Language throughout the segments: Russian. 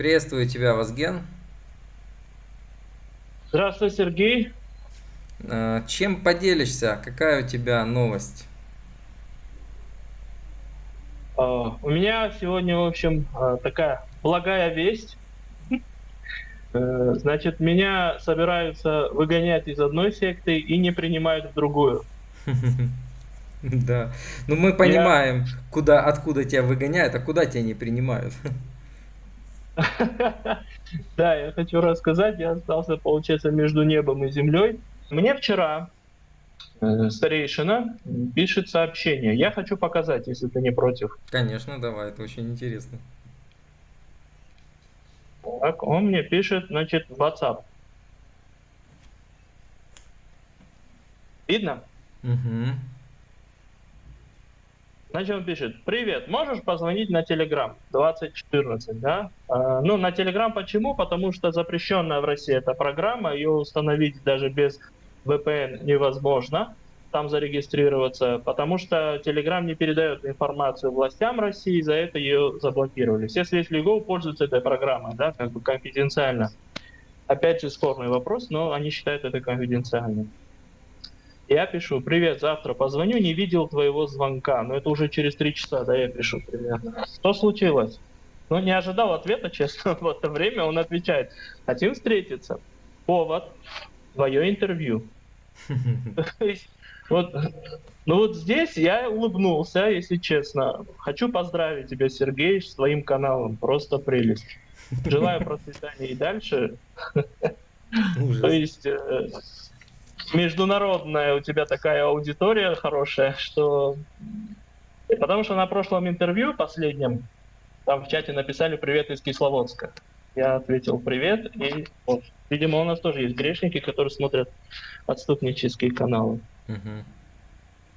Приветствую тебя, Вазген. Здравствуй, Сергей. Э, чем поделишься? Какая у тебя новость? А, у меня сегодня, в общем, а, такая благая весть. Э, значит, меня собираются выгонять из одной секты и не принимают в другую. Да. Ну мы понимаем, куда, откуда тебя выгоняют, а куда тебя не принимают. Да, я хочу рассказать, я остался, получается, между небом и землей. Мне вчера старейшина пишет сообщение. Я хочу показать, если ты не против. Конечно, давай, это очень интересно. Так, он мне пишет, значит, в WhatsApp. Видно? Угу. Значит, он пишет, привет, можешь позвонить на Telegram 2014, да? А, ну, на Telegram почему? Потому что запрещенная в России эта программа, ее установить даже без VPN невозможно, там зарегистрироваться, потому что Telegram не передает информацию властям России, за это ее заблокировали. Все средства Go пользуются этой программой, да, как бы конфиденциально. Опять же, спорный вопрос, но они считают это конфиденциальным. Я пишу, привет, завтра позвоню, не видел твоего звонка. Но это уже через три часа, да, я пишу примерно. Что случилось? Ну, не ожидал ответа, честно, в это время он отвечает, хотим встретиться. Повод, твое интервью. Вот, ну вот здесь я улыбнулся, если честно. Хочу поздравить тебя, Сергей, с твоим каналом. Просто прелесть. Желаю процветания и дальше. То есть э, международная у тебя такая аудитория хорошая, что... Потому что на прошлом интервью, последнем, там в чате написали «Привет из Кисловодска». Я ответил «Привет», и вот, видимо, у нас тоже есть грешники, которые смотрят отступнические каналы.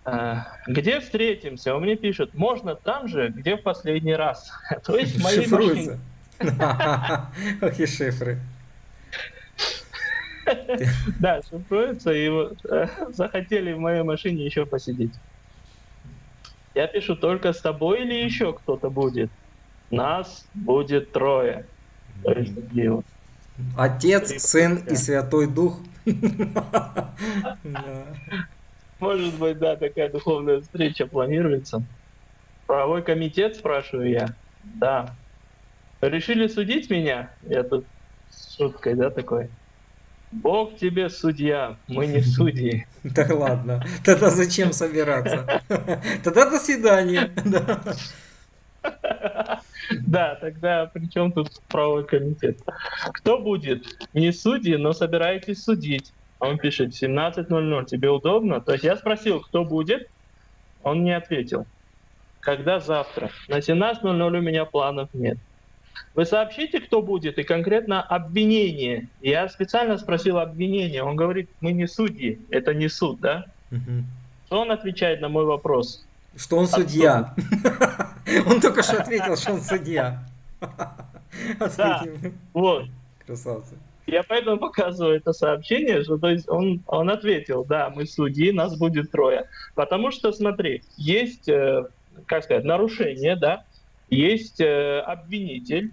А, где встретимся? Он мне пишет, можно там же, где в последний раз. То есть в моей машине. Ох и шифры. Да, шифруется, и э, захотели в моей машине еще посидеть. Я пишу, только с тобой или еще кто-то будет? Нас будет трое. Отец, Сын и Святой Дух. Может быть, да, такая духовная встреча планируется. Правовой комитет, спрашиваю я. Да. Решили судить меня? Я тут с шуткой, да, такой. Бог тебе судья, мы не судьи. Да ладно, тогда зачем собираться? Тогда до свидания. Да, тогда при чем тут правовой комитет? Кто будет? Не судьи, но собираетесь судить. Он пишет 17.00, тебе удобно? То есть я спросил, кто будет? Он не ответил. Когда завтра? На 17.00 у меня планов нет. Вы сообщите, кто будет, и конкретно обвинение. Я специально спросил обвинение. Он говорит, мы не судьи, это не суд, да? Угу. Что он отвечает на мой вопрос? Что он судья. Он только что ответил, что он судья. Да, вот. Красавцы. Я поэтому показываю это сообщение, что то есть он, он ответил, да, мы судьи, нас будет трое. Потому что, смотри, есть, э, как сказать, нарушение, да, есть э, обвинитель,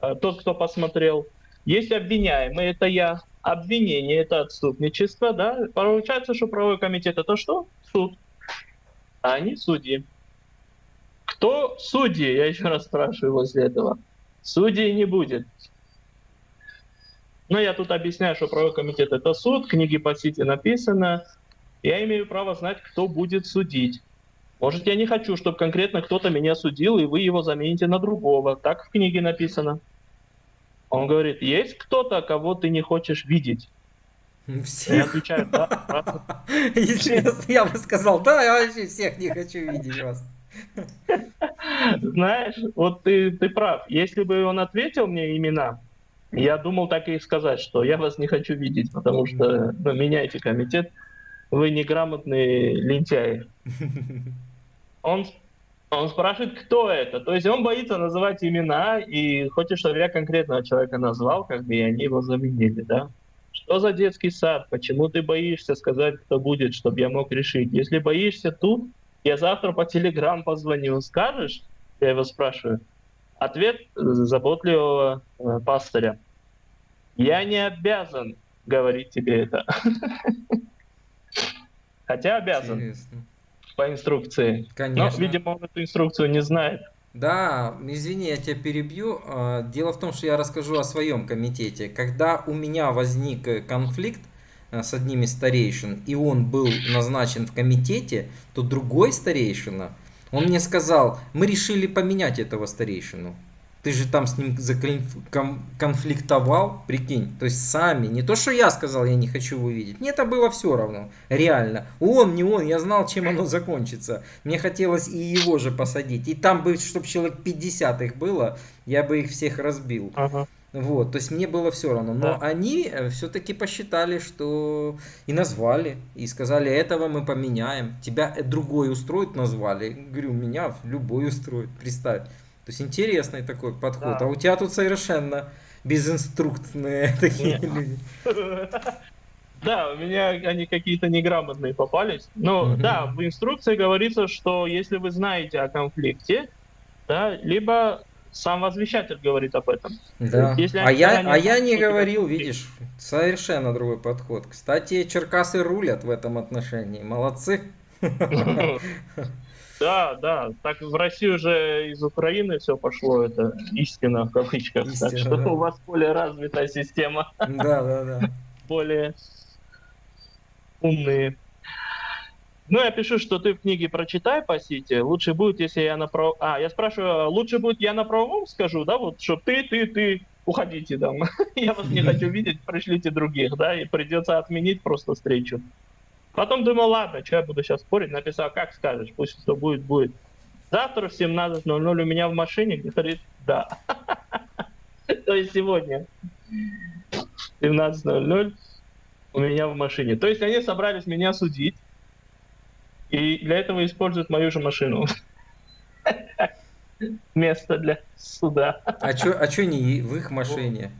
э, тот, кто посмотрел, есть обвиняемый, это я, обвинение, это отступничество, да, получается, что правовой комитет это что? Суд, а они судьи. Кто судьи? Я еще раз спрашиваю возле этого. Судей не будет. Но я тут объясняю, что правовой комитет это суд, книги по сити написано. Я имею право знать, кто будет судить. Может, я не хочу, чтобы конкретно кто-то меня судил, и вы его замените на другого. Так в книге написано. Он говорит, есть кто-то, кого ты не хочешь видеть? Всех. Я отвечаю, да. Если я бы сказал, да, я вообще всех не хочу видеть вас. Знаешь, вот ты, ты прав. Если бы он ответил мне имена, я думал так и сказать, что я вас не хочу видеть, потому что ну, меняйте комитет, вы неграмотные лентяи. он, он спрашивает, кто это. То есть он боится называть имена и хочет, чтобы я конкретного человека назвал, как бы и они его заменили, да? Что за детский сад? Почему ты боишься сказать, кто будет, чтобы я мог решить? Если боишься тут, я завтра по телеграм позвоню, скажешь? Я его спрашиваю. Ответ заботливого э, пастыря. Я не обязан говорить тебе это. Хотя обязан. Интересно. По инструкции. Конечно. Но, видимо, он эту инструкцию не знает. Да, извини, я тебя перебью. А, дело в том, что я расскажу о своем комитете. Когда у меня возник э, конфликт э, с одним из старейшин, и он был назначен в комитете, то другой старейшина, он мне сказал, мы решили поменять этого старейшину. Ты же там с ним конфликтовал, прикинь. То есть сами. Не то, что я сказал, я не хочу его видеть. Мне это было все равно. Реально. Он, не он. Я знал, чем оно закончится. Мне хотелось и его же посадить. И там бы, чтобы человек 50 их было, я бы их всех разбил. Ага. Вот, то есть мне было все равно. Но да. они э, все-таки посчитали, что и назвали, и сказали, этого мы поменяем. Тебя другой устроит, назвали. Говорю, меня любой устроит, представь. То есть интересный такой подход. Да. А у тебя тут совершенно безинструктные такие Нет. люди. Да, у меня они какие-то неграмотные попались. Но угу. да, в инструкции говорится, что если вы знаете о конфликте, да, либо сам возвещатель говорит об этом. Да. Если а я, а я не говорил, видишь, совершенно другой подход. Кстати, черкасы рулят в этом отношении. Молодцы. Да, да. Так в России уже из Украины все пошло, это истина в кавычках. Истина, так что да. у вас более развитая система. Да, да, да. Более умные. Ну, я пишу, что ты в книге прочитай по сети. Лучше будет, если я на прав... А, я спрашиваю, лучше будет я на правом скажу, да, вот, что ты, ты, ты, уходите там. я вас не хочу видеть, пришлите других, да, и придется отменить просто встречу. Потом думал, ладно, что я буду сейчас спорить, написал, как скажешь, пусть что будет, будет. Завтра в 17.00 у меня в машине, говорит, да. То есть сегодня 17.00 у меня в машине. То есть они собрались меня судить, и для этого используют мою же машину. Место для суда. А что а чё не в их машине?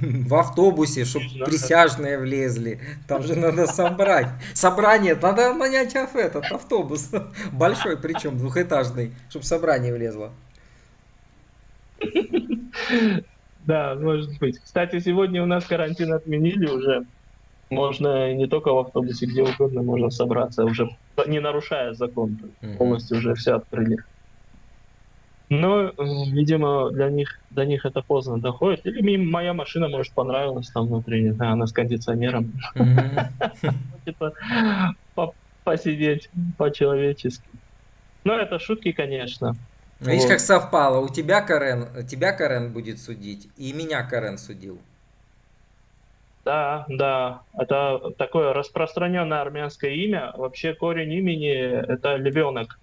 В автобусе, чтобы присяжные влезли. Там же надо собрать. Собрание, надо нанять этот автобус. Большой причем, двухэтажный, чтобы собрание влезло. Да, может быть. Кстати, сегодня у нас карантин отменили уже. Можно не только в автобусе, где угодно можно собраться, уже не нарушая закон. Полностью уже все открыли. Но, видимо, для них, до них это поздно доходит. Или моя машина, может, понравилась там внутри, не знаю, она с кондиционером. Типа посидеть по-человечески. Ну, это шутки, конечно. Видишь, как совпало. У тебя Карен, тебя Карен будет судить, и меня Карен судил. Да, да, это такое распространенное армянское имя. Вообще корень имени это львенок.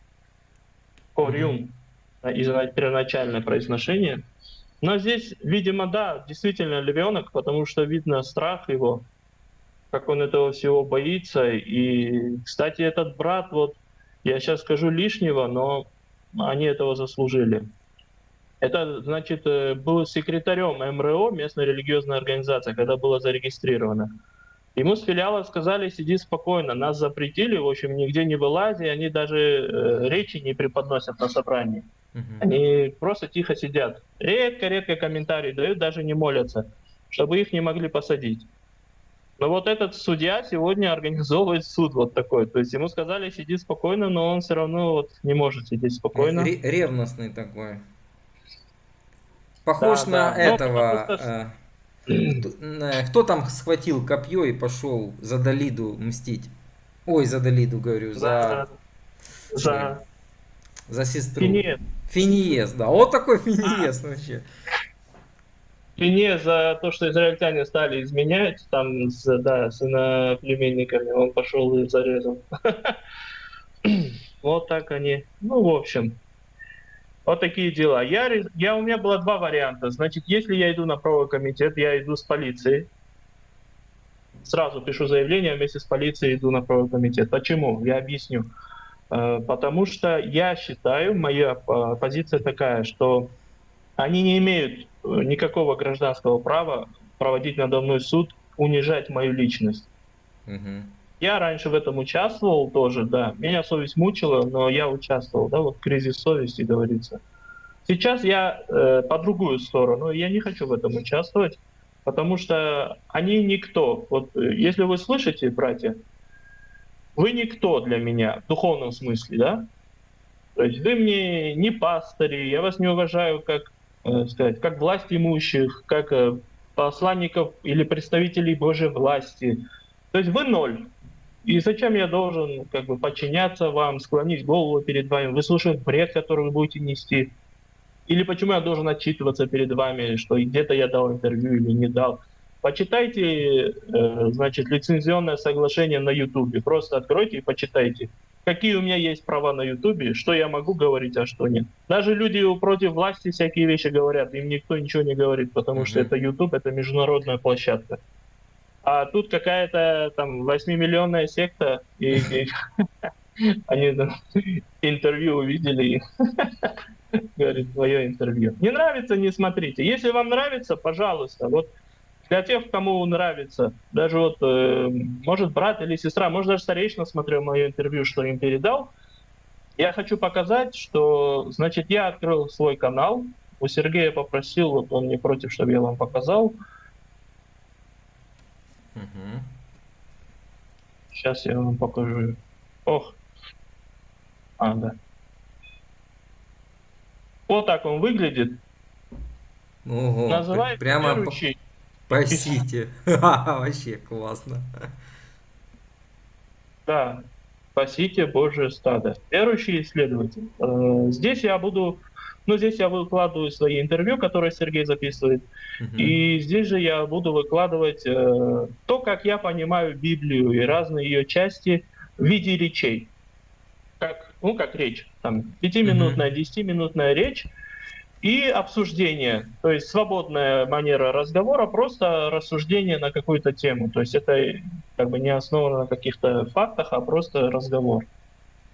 Кориум. Mm-hmm первоначальное произношение. Но здесь, видимо, да, действительно львенок, потому что видно страх его, как он этого всего боится. И, кстати, этот брат, вот, я сейчас скажу лишнего, но они этого заслужили. Это, значит, э, был секретарем МРО, местной религиозной организации, когда было зарегистрировано. Ему с филиала сказали, сиди спокойно, нас запретили, в общем, нигде не вылази, они даже э, речи не преподносят на собрании. Угу. Они просто тихо сидят. Редко-редко комментарии дают, даже не молятся, чтобы их не могли посадить. Но вот этот судья сегодня организовывает суд вот такой. То есть ему сказали, сиди спокойно, но он все равно вот не может сидеть спокойно. Ревностный такой. Похож да, на да. этого... Но, э, кто там схватил копье и пошел за Далиду мстить? Ой, за Далиду говорю, за... За... За сестру. Финиес. Финиес, да. Вот такой Финиес а. вообще. Финиес за то, что израильтяне стали изменять, там, с, да, с иноплеменниками, он пошел и зарезал. Вот так они. Ну, в общем, вот такие дела. Я, я, у меня было два варианта. Значит, если я иду на правовой комитет, я иду с полицией. Сразу пишу заявление, вместе с полицией иду на правовой комитет. Почему? Я объясню. Э, потому что я считаю, моя э, позиция такая, что они не имеют э, никакого гражданского права проводить надо мной суд, унижать мою личность. Угу. Я раньше в этом участвовал тоже, да. Меня совесть мучила, но я участвовал, да, вот кризис совести говорится. Сейчас я э, по другую сторону, я не хочу в этом участвовать, потому что они никто. Вот если вы слышите, братья, вы никто для меня в духовном смысле, да? То есть вы мне не пастыри, я вас не уважаю как, э, сказать, как власть имущих, как э, посланников или представителей Божьей власти. То есть вы ноль. И зачем я должен как бы подчиняться вам, склонить голову перед вами, выслушивать бред, который вы будете нести? Или почему я должен отчитываться перед вами, что где-то я дал интервью или не дал? Почитайте, э, значит, лицензионное соглашение на YouTube. Просто откройте и почитайте. Какие у меня есть права на YouTube, что я могу говорить, а что нет. Даже люди против власти всякие вещи говорят, им никто ничего не говорит, потому mm-hmm. что это YouTube, это международная площадка. А тут какая-то там 8-миллионная секта, и, и они интервью увидели говорит, твое интервью. Не нравится, не смотрите. Если вам нравится, пожалуйста, вот для тех, кому нравится, даже вот, э, может, брат или сестра, может, даже старейшина смотрел мое интервью, что им передал, я хочу показать, что, значит, я открыл свой канал, у Сергея попросил, вот он не против, чтобы я вам показал. Угу. Сейчас я вам покажу. Ох. А, да. Вот так он выглядит. Ого, Называется прямо верующий. Спасите. Вообще классно. Да, спасите Божие стадо. Верующий исследователь. Э, здесь я буду, ну здесь я выкладываю свои интервью, которые Сергей записывает, угу. и здесь же я буду выкладывать э, то, как я понимаю Библию и разные ее части в виде речей как, ну, как речь, там, пятиминутная, десятиминутная речь и обсуждение, то есть свободная манера разговора, просто рассуждение на какую-то тему, то есть это как бы не основано на каких-то фактах, а просто разговор.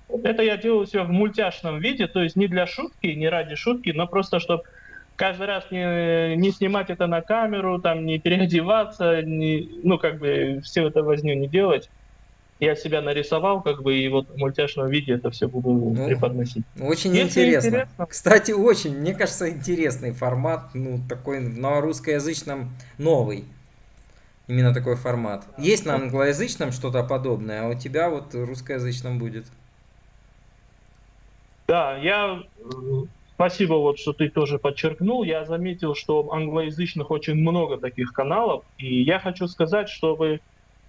Это я делаю все в мультяшном виде, то есть не для шутки, не ради шутки, но просто чтобы каждый раз не, не снимать это на камеру, там не переодеваться, не, ну как бы все это возню не делать я себя нарисовал, как бы, и вот в мультяшном виде это все буду ну, преподносить. Очень интересно. интересно. Кстати, очень, мне кажется, интересный формат, ну, такой на русскоязычном новый. Именно такой формат. Есть на англоязычном что-то подобное, а у тебя вот русскоязычном будет. Да, я Спасибо, вот, что ты тоже подчеркнул. Я заметил, что англоязычных очень много таких каналов. И я хочу сказать, чтобы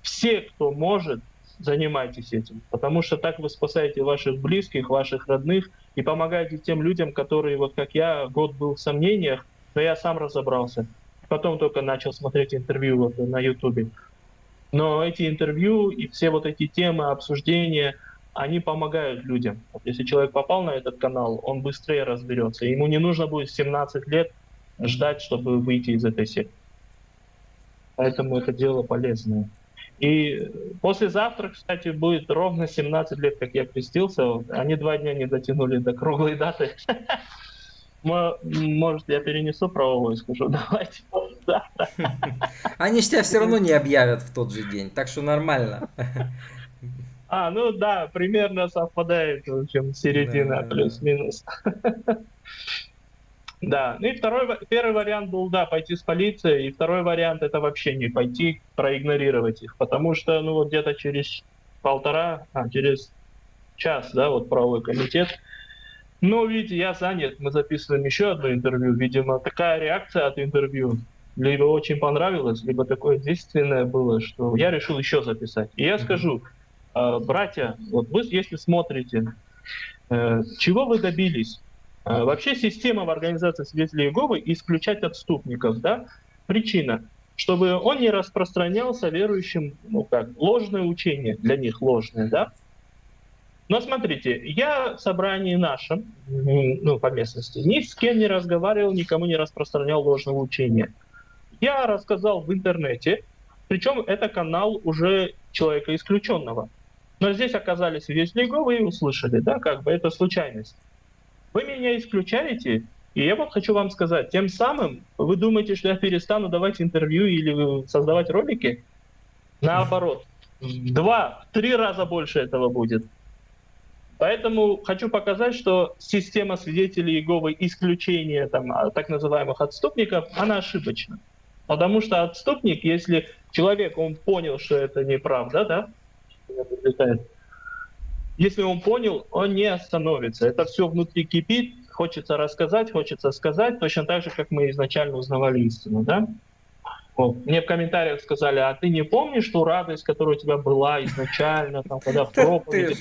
все, кто может, занимайтесь этим, потому что так вы спасаете ваших близких, ваших родных и помогаете тем людям, которые, вот как я, год был в сомнениях, но я сам разобрался. Потом только начал смотреть интервью вот на Ютубе. Но эти интервью и все вот эти темы, обсуждения, они помогают людям. Вот если человек попал на этот канал, он быстрее разберется. Ему не нужно будет 17 лет ждать, чтобы выйти из этой секты. Поэтому это дело полезное. И послезавтра, кстати, будет ровно 17 лет, как я крестился. Они два дня не дотянули до круглой даты. Может, я перенесу правовой, скажу, давайте завтра. Они же тебя все равно не объявят в тот же день, так что нормально. А, ну да, примерно совпадает, в общем, середина да, плюс-минус. Да, ну и второй, первый вариант был, да, пойти с полицией, и второй вариант это вообще не пойти, проигнорировать их, потому что, ну вот где-то через полтора, а, через час, да, вот правовой комитет, ну, видите, я занят, мы записываем еще одно интервью, видимо, такая реакция от интервью, либо очень понравилось, либо такое действенное было, что я решил еще записать. И я скажу, э, братья, вот вы, если смотрите, э, чего вы добились? А, вообще система в организации свидетелей Иеговы исключать отступников. Да? Причина, чтобы он не распространялся верующим, ну как, ложное учение, для них ложное, да? Но смотрите, я в собрании нашем, ну, по местности, ни с кем не разговаривал, никому не распространял ложного учения. Я рассказал в интернете, причем это канал уже человека исключенного. Но здесь оказались свидетели Иеговы и услышали, да, как бы это случайность. Вы меня исключаете, и я вот хочу вам сказать, тем самым вы думаете, что я перестану давать интервью или создавать ролики? Наоборот, два, три раза больше этого будет. Поэтому хочу показать, что система свидетелей Иеговы исключения там, а, так называемых отступников, она ошибочна. Потому что отступник, если человек, он понял, что это неправда, да, если он понял, он не остановится. Это все внутри кипит, хочется рассказать, хочется сказать, точно так же, как мы изначально узнавали истину, да? Вот. Мне в комментариях сказали, а ты не помнишь ту радость, которая у тебя была изначально, там, когда в проповеди...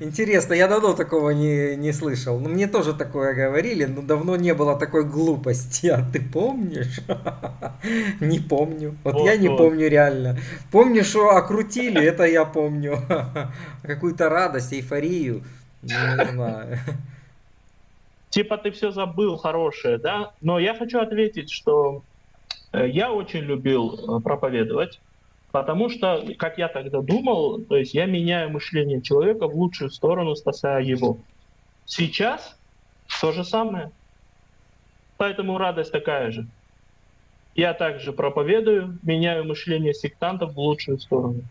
Интересно, я давно такого не, не слышал. Ну, мне тоже такое говорили, но давно не было такой глупости. А ты помнишь? Не помню. Вот, вот я не вот. помню реально. Помню, что окрутили, это я помню. Какую-то радость, эйфорию. Не знаю. Типа ты все забыл хорошее, да? Но я хочу ответить, что я очень любил э, проповедовать, потому что, как я тогда думал, то есть я меняю мышление человека в лучшую сторону, спасая его. Сейчас то же самое. Поэтому радость такая же. Я также проповедую, меняю мышление сектантов в лучшую сторону.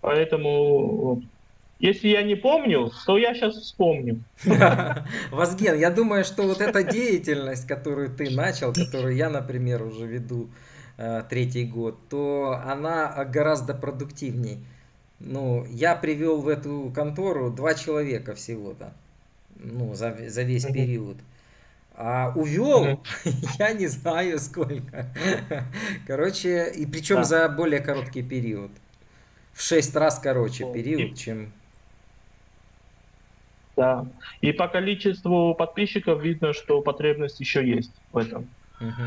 Поэтому если я не помню, то я сейчас вспомню. Вазген, я думаю, что вот эта деятельность, которую ты начал, которую я, например, уже веду э, третий год, то она гораздо продуктивней. Ну, я привел в эту контору два человека всего-то, ну, за, за весь период. А увел, я не знаю сколько. Короче, и причем да. за более короткий период. В шесть раз короче период, чем да. И по количеству подписчиков видно, что потребность еще есть в этом. Угу.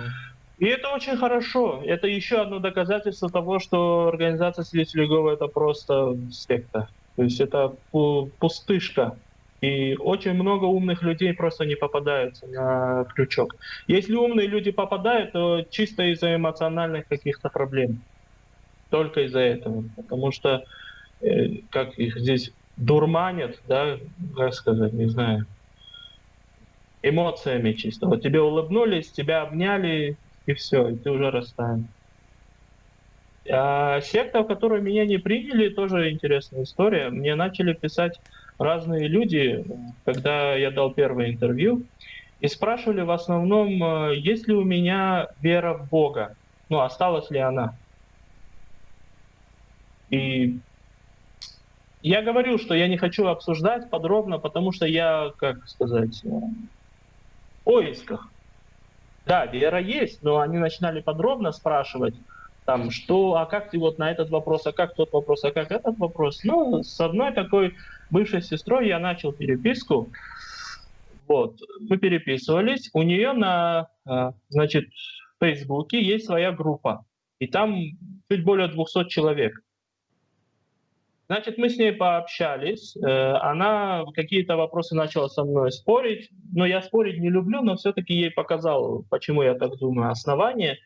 И это очень хорошо. Это еще одно доказательство того, что организация Иеговы это просто секта. То есть это пустышка. И очень много умных людей просто не попадаются на крючок. Если умные люди попадают, то чисто из-за эмоциональных каких-то проблем. Только из-за этого. Потому что, э, как их здесь дурманят, да, как сказать, не знаю, эмоциями чисто. Вот тебе улыбнулись, тебя обняли, и все, и ты уже растаял. А секта, в которой меня не приняли, тоже интересная история. Мне начали писать разные люди, когда я дал первое интервью, и спрашивали в основном, есть ли у меня вера в Бога, ну, осталась ли она. И я говорю, что я не хочу обсуждать подробно, потому что я, как сказать, э, в поисках. Да, вера есть, но они начинали подробно спрашивать, там, что, а как ты вот на этот вопрос, а как тот вопрос, а как этот вопрос. Ну, с одной такой бывшей сестрой я начал переписку. Вот, мы переписывались. У нее на, э, значит, в Фейсбуке есть своя группа. И там чуть более 200 человек. Значит, мы с ней пообщались, э, она какие-то вопросы начала со мной спорить, но я спорить не люблю, но все-таки ей показал, почему я так думаю, основание.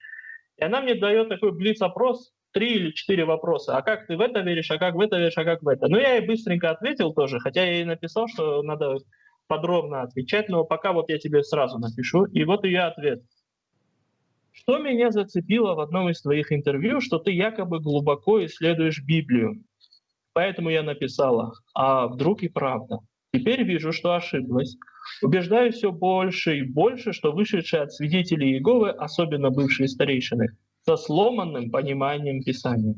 И она мне дает такой блиц-опрос, три или четыре вопроса. А как ты в это веришь, а как в это веришь, а как в это? Ну, я ей быстренько ответил тоже, хотя я ей написал, что надо подробно отвечать, но пока вот я тебе сразу напишу. И вот ее ответ. Что меня зацепило в одном из твоих интервью, что ты якобы глубоко исследуешь Библию. Поэтому я написала, а вдруг и правда. Теперь вижу, что ошиблась. Убеждаюсь все больше и больше, что вышедшие от свидетелей Иеговы, особенно бывшие старейшины, со сломанным пониманием Писания.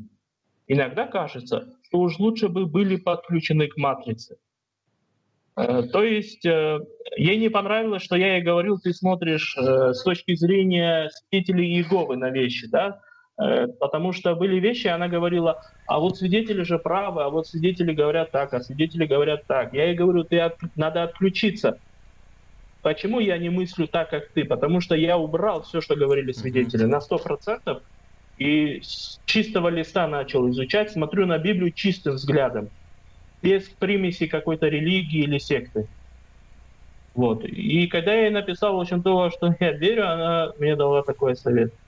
Иногда кажется, что уж лучше бы были подключены к матрице. Э, то есть э, ей не понравилось, что я ей говорил, ты смотришь э, с точки зрения свидетелей Иеговы на вещи, да, потому что были вещи, она говорила, а вот свидетели же правы, а вот свидетели говорят так, а свидетели говорят так. Я ей говорю, ты от, надо отключиться. Почему я не мыслю так, как ты? Потому что я убрал все, что говорили свидетели, на сто процентов, и с чистого листа начал изучать, смотрю на Библию чистым взглядом, без примеси какой-то религии или секты. Вот. И когда я ей написал, в общем, то, что я верю, она мне дала такой совет –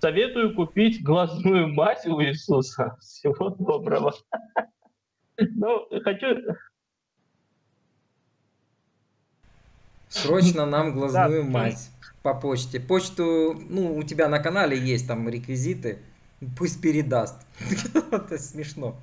Советую купить глазную мазь у Иисуса. Всего доброго. Ну, хочу... Срочно нам глазную да. мазь по почте. Почту, ну, у тебя на канале есть там реквизиты. Пусть передаст. Это смешно.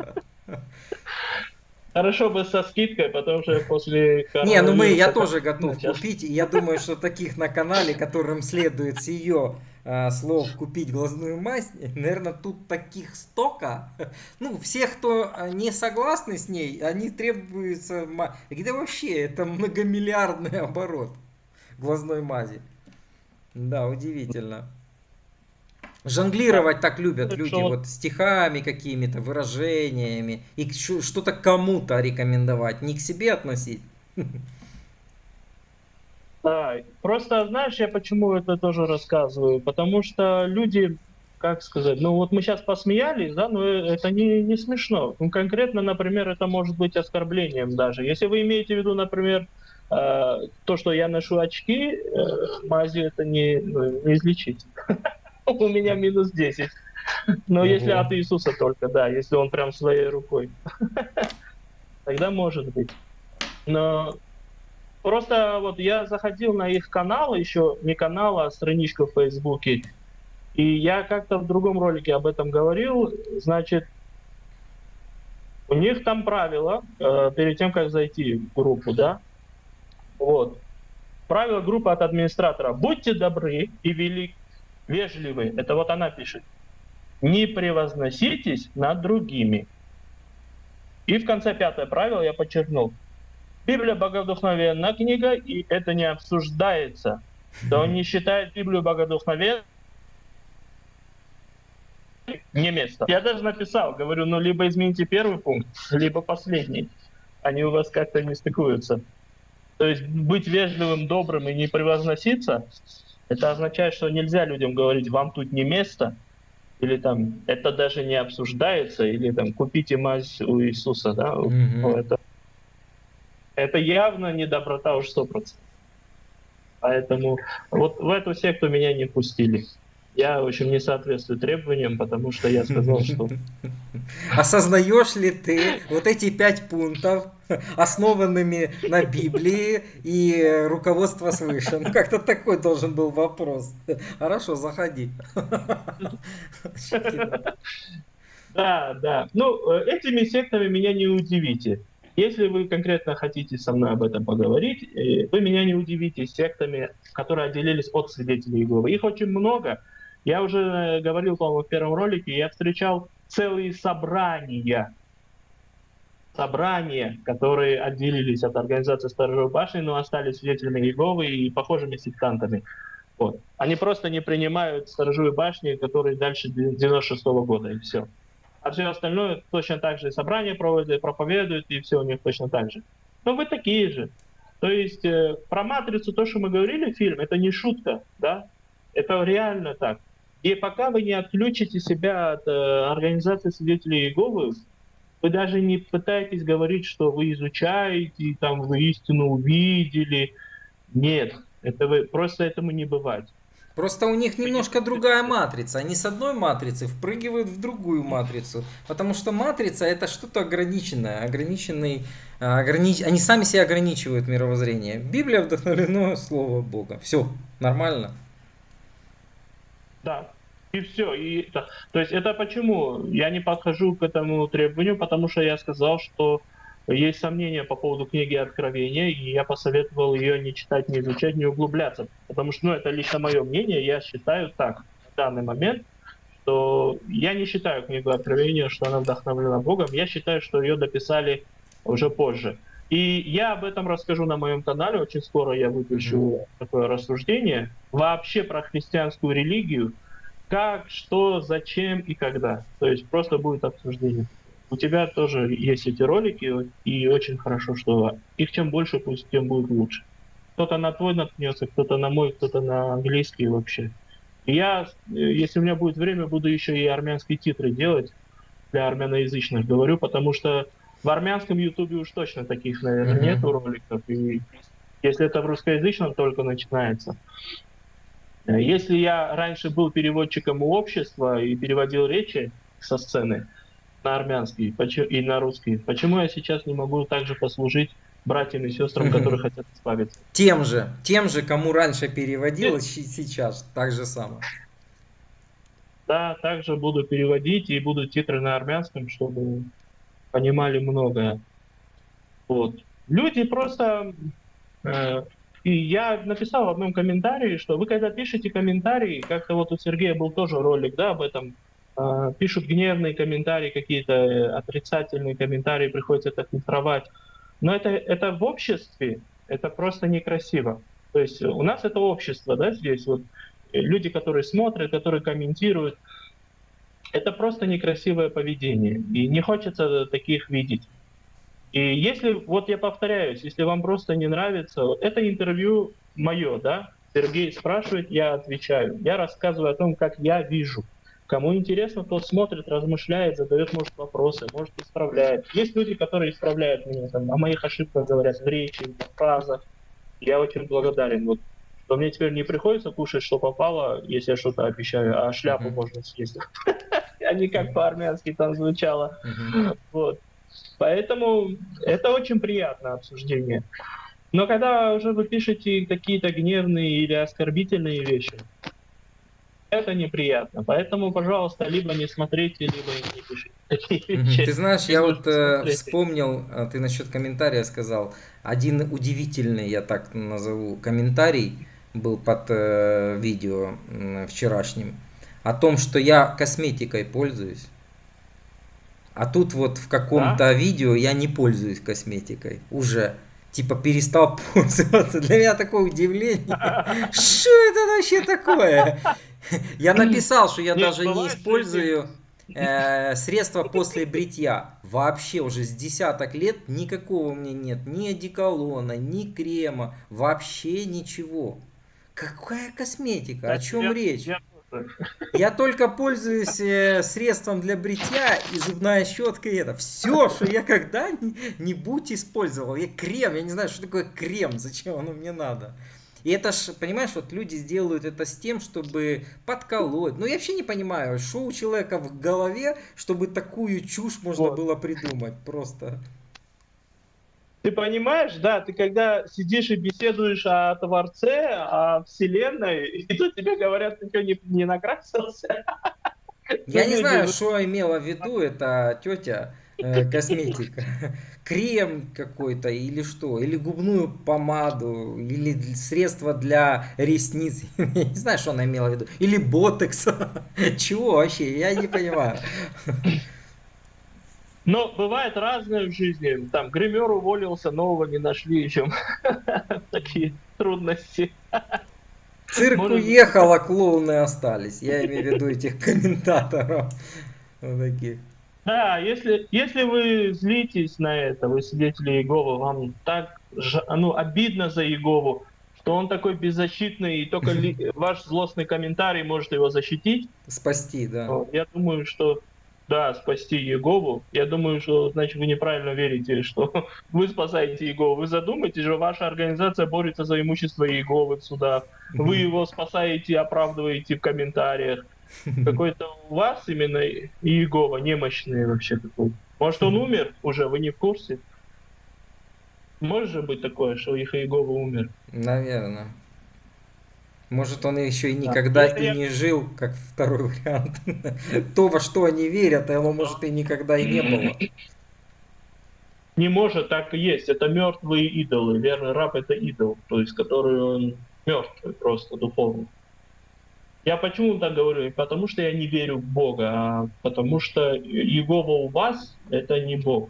Хорошо бы со скидкой, потому что после Не, ну мы, я тоже готов купить. Я думаю, что таких на канале, которым следует ее а, слов купить глазную мазь, наверное, тут таких столько. Ну, все, кто а, не согласны с ней, они требуются... Да вообще, это многомиллиардный оборот глазной мази. Да, удивительно. Жонглировать так любят Так люди, что вот- стихами какими-то, выражениями, и что-то кому-то рекомендовать, не к себе относить. Да, просто знаешь, я почему это тоже рассказываю? Потому что люди, как сказать, ну вот мы сейчас посмеялись, да, но это не, не смешно. Ну, конкретно, например, это может быть оскорблением даже. Если вы имеете в виду, например, э, то, что я ношу очки, э, мазью это не, ну, не излечить. У меня минус 10. Но если от Иисуса только, да, если он прям своей рукой. Тогда может быть. Но Просто вот я заходил на их канал, еще не канал, а страничку в Фейсбуке, и я как-то в другом ролике об этом говорил. Значит, у них там правило, э, перед тем, как зайти в группу, да, вот, правило группы от администратора. Будьте добры и вели... вежливы. Это вот она пишет. Не превозноситесь над другими. И в конце пятое правило я подчеркнул. Библия богодухновенная книга, и это не обсуждается. Да он не считает Библию богодухновенной не место. Я даже написал, говорю, ну либо измените первый пункт, либо последний. Они у вас как-то не стыкуются. То есть быть вежливым, добрым и не превозноситься, это означает, что нельзя людям говорить, вам тут не место, или там это даже не обсуждается, или там купите мазь у Иисуса, да, ну, это, это явно не доброта уж сто процентов. Поэтому вот в эту секту меня не пустили. Я, в общем, не соответствую требованиям, потому что я сказал, что Осознаешь ли ты вот эти пять пунктов, основанными на Библии и руководство свыше? Ну, как-то такой должен был вопрос. Хорошо, заходи. Да, да. Ну, э, этими сектами меня не удивите. Если вы конкретно хотите со мной об этом поговорить, э, вы меня не удивите сектами, которые отделились от свидетелей Иеговы. Их очень много. Я уже говорил, по-моему, в первом ролике, я встречал целые собрания, собрания, которые отделились от организации Сторожевой башни, но остались свидетелями Иеговы и похожими сектантами. Вот. Они просто не принимают сторожевые башни, которые дальше 96 года, и все. А все остальное точно так же собрания проводят, проповедуют, и все у них точно так же. Но вы такие же. То есть э, про матрицу, то, что мы говорили в фильме, это не шутка, да? Это реально так. И пока вы не отключите себя от э, организации свидетелей Иеговы, вы даже не пытаетесь говорить, что вы изучаете, там вы истину увидели. Нет, это вы просто этому не бывать. Просто у них немножко другая матрица. Они с одной матрицы впрыгивают в другую матрицу. Потому что матрица это что-то ограниченное. Ограниченный, а, ограни- Они сами себя ограничивают мировоззрение. Библия вдохновлено Слово Бога. Все, нормально. Да. И все. И, это- то есть это почему я не подхожу к этому требованию, потому что я сказал, что есть сомнения по поводу книги Откровения, и я посоветовал ее не читать, не изучать, не углубляться. Потому что, ну, это лично мое мнение, я считаю так, в данный момент, что я не считаю книгу Откровения, что она вдохновлена Богом, я считаю, что ее дописали уже позже. И я об этом расскажу на моем канале, очень скоро я выпущу такое рассуждение, вообще про христианскую религию, как, что, зачем и когда. То есть просто будет обсуждение. У тебя тоже есть эти ролики, и очень хорошо, что их чем больше, пусть тем будет лучше. Кто-то на твой наткнется, кто-то на мой, кто-то на английский вообще. И я, э, если у меня будет время, буду еще и армянские титры делать для армяноязычных, говорю, потому что в армянском ютубе уж точно таких, наверное, Мгм. нету роликов. И если это в русскоязычном только начинается. Э, Если я раньше был переводчиком у общества и переводил речи со сцены на армянский и на русский, почему я сейчас не могу также послужить братьям и сестрам, которые хотят избавиться? Тем же, тем же, кому раньше переводил, щи- сейчас так же самое. Да, также буду переводить и будут титры на армянском, чтобы понимали многое. Вот. Люди просто... Э, и я написал в одном комментарии, что вы когда пишете комментарии, как-то вот у Сергея был тоже ролик, да, об этом, пишут гневные комментарии, какие-то э, отрицательные комментарии, приходится это фильтровать. Но это, это в обществе, это просто некрасиво. То есть у нас это общество, да, здесь вот э, люди, которые смотрят, которые комментируют, это просто некрасивое поведение. И не хочется таких видеть. И если, вот я повторяюсь, если вам просто не нравится, это интервью мое, да, Сергей спрашивает, я отвечаю. Я рассказываю о том, как я вижу. Кому интересно, тот смотрит, размышляет, задает, может, вопросы, может, исправляет. Есть люди, которые исправляют меня, там, о моих ошибках говорят в речи, в фразах. Я очень благодарен. Вот что мне теперь не приходится кушать, что попало, если я что-то обещаю, а шляпу mm-hmm. можно съесть. А не как по-армянски там звучало. Вот. Поэтому это очень приятное обсуждение. Но когда уже вы пишете какие-то гневные или оскорбительные вещи, это неприятно. Поэтому, пожалуйста, либо не смотрите, либо не пишите. Ты знаешь, я вот э, вспомнил, а, ты насчет комментария сказал, один удивительный, я так назову, комментарий был под э, видео э, вчерашним о том, что я косметикой пользуюсь. А тут вот в каком-то да? видео я не пользуюсь косметикой уже. Типа перестал пользоваться. Для меня такое удивление. Что это вообще такое? Я написал, что я даже не использую э, средства после бритья. Вообще уже с десяток лет никакого у меня нет. Ни одеколона, ни крема. Вообще ничего. Какая косметика? О чем речь? Я только пользуюсь э, средством для бритья и зубная щетка и это. Все, что я когда-нибудь использовал. Я крем, я не знаю, что такое крем, зачем оно мне надо. И это ж, понимаешь, вот люди сделают это с тем, чтобы подколоть. Ну, я вообще не понимаю, что у человека в голове, чтобы такую чушь можно вот. было придумать. Просто. Ты понимаешь, да, ты когда сидишь и беседуешь о Творце, о Вселенной, и тут тебе говорят, ты что, не, не накрасился? Я не знаю, что имела в виду эта тетя косметика. Крем какой-то или что? Или губную помаду, или средство для ресниц. Я не знаю, что она имела в виду. Или ботекс. Чего вообще? Я не понимаю. Но бывает разное в жизни. Там гример уволился, нового не нашли еще. Такие трудности. Цирк Может... уехал, а клоуны остались. Я имею в виду этих комментаторов. Вот таких. Да, если, если вы злитесь на это, вы свидетели Иеговы, вам так ну, обидно за Иегову, что он такой беззащитный, и только ваш злостный комментарий может его защитить. Спасти, да. Я думаю, что да, спасти Егову, я думаю, что, значит, вы неправильно верите, что вы спасаете Егову. Вы задумайтесь же, ваша организация борется за имущество Еговы в судах. Вы его спасаете, оправдываете в комментариях. Какой-то у вас именно Иегова немощный вообще такой. Может, он умер уже, вы не в курсе? Может же быть такое, что их Иегова умер? Наверное. Может, он еще и никогда да. и не жил, как второй вариант. То, во что они верят, оно, может, и никогда и не было. Не может, так и есть. Это мертвые идолы. Верный раб — это идол, то есть который он мертвый просто духовно. Я почему так говорю? Потому что я не верю в Бога, а потому что Его у вас — это не Бог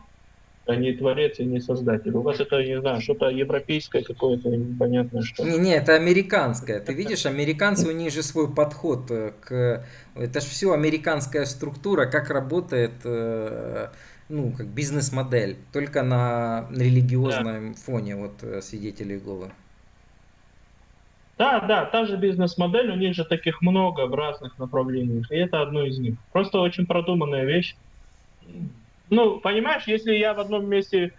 а не творец и не создатель. У вас это, не знаю, что-то европейское какое-то непонятное что. Не, не, это американское. Ты видишь, американцы, у них же свой подход э, к... Это же все американская структура, как работает э, ну, как бизнес-модель, только на религиозном да. фоне вот э, свидетелей Иеговы. Да, да, та же бизнес-модель, у них же таких много в разных направлениях, и это одно из них. Просто очень продуманная вещь. Ну, понимаешь, если я в одном месте,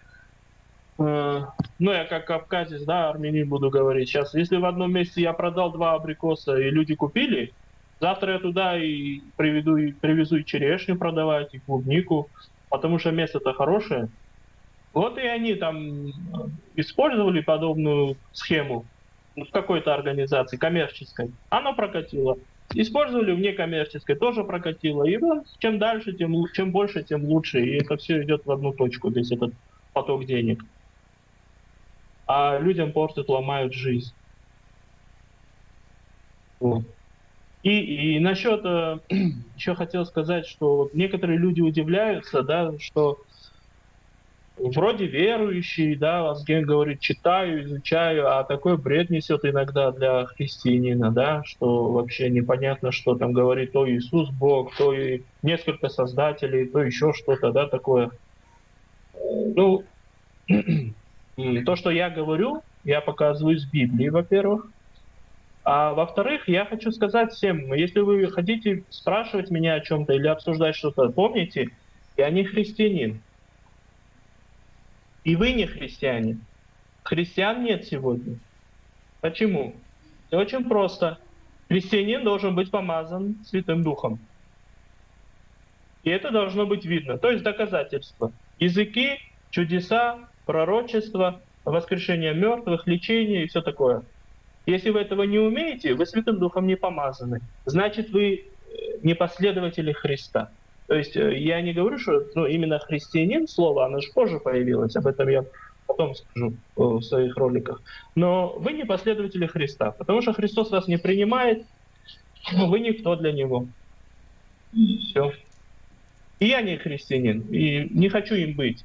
э, ну, я как кавказец, да, армянин буду говорить сейчас, если в одном месте я продал два абрикоса и люди купили, завтра я туда и приведу, и привезу и черешню продавать, и клубнику, потому что место-то хорошее. Вот и они там использовали подобную схему в какой-то организации коммерческой. Оно прокатило. Использовали в некоммерческой, тоже прокатило. И вот, чем дальше, тем, чем больше, тем лучше. И это все идет в одну точку, весь этот поток денег. а людям портят, ломают жизнь. Вот. И, и насчет, э, еще хотел сказать, что некоторые люди удивляются, да, что вроде верующий, да, Вазген говорит, читаю, изучаю, а такой бред несет иногда для христианина, да, что вообще непонятно, что там говорит то Иисус Бог, то и несколько создателей, то еще что-то, да, такое. Ну, то, что я говорю, я показываю из Библии, во-первых. А во-вторых, я хочу сказать всем, если вы хотите спрашивать меня о чем-то или обсуждать что-то, помните, я не христианин. И вы не христиане. Христиан нет сегодня. Почему? Все очень просто. Христианин должен быть помазан Святым Духом. И это должно быть видно. То есть доказательства. Языки, чудеса, пророчество, воскрешение мертвых, лечение и все такое. Если вы этого не умеете, вы Святым Духом не помазаны. Значит, вы э, не последователи Христа. То есть э, я не говорю, что ну, именно христианин слово, оно же позже появилось, об этом я потом скажу э, в своих роликах. Но вы не последователи Христа, потому что Христос вас не принимает, но вы никто для Него. Все. И я не христианин, и не хочу им быть.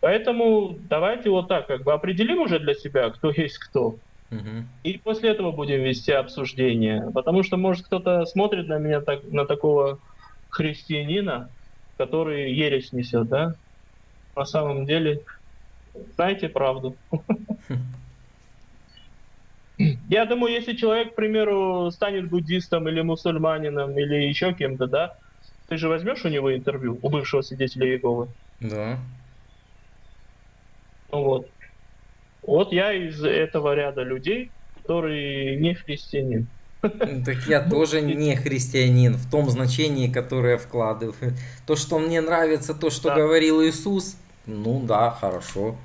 Поэтому давайте вот так, как бы определим уже для себя, кто есть кто. Угу. И после этого будем вести обсуждение. Потому что, может, кто-то смотрит на меня так, на такого христианина, который ересь несет, да? На самом деле, знаете правду. Я думаю, если человек, к примеру, станет буддистом или мусульманином или еще кем-то, да, ты же возьмешь у него интервью, у бывшего свидетеля Иеговы? Да. Ну вот. Вот я из этого ряда людей, который не христианин. Так я тоже не христианин в том значении, которое вкладываю. То, что мне нравится, то, что да. говорил Иисус, ну да, хорошо.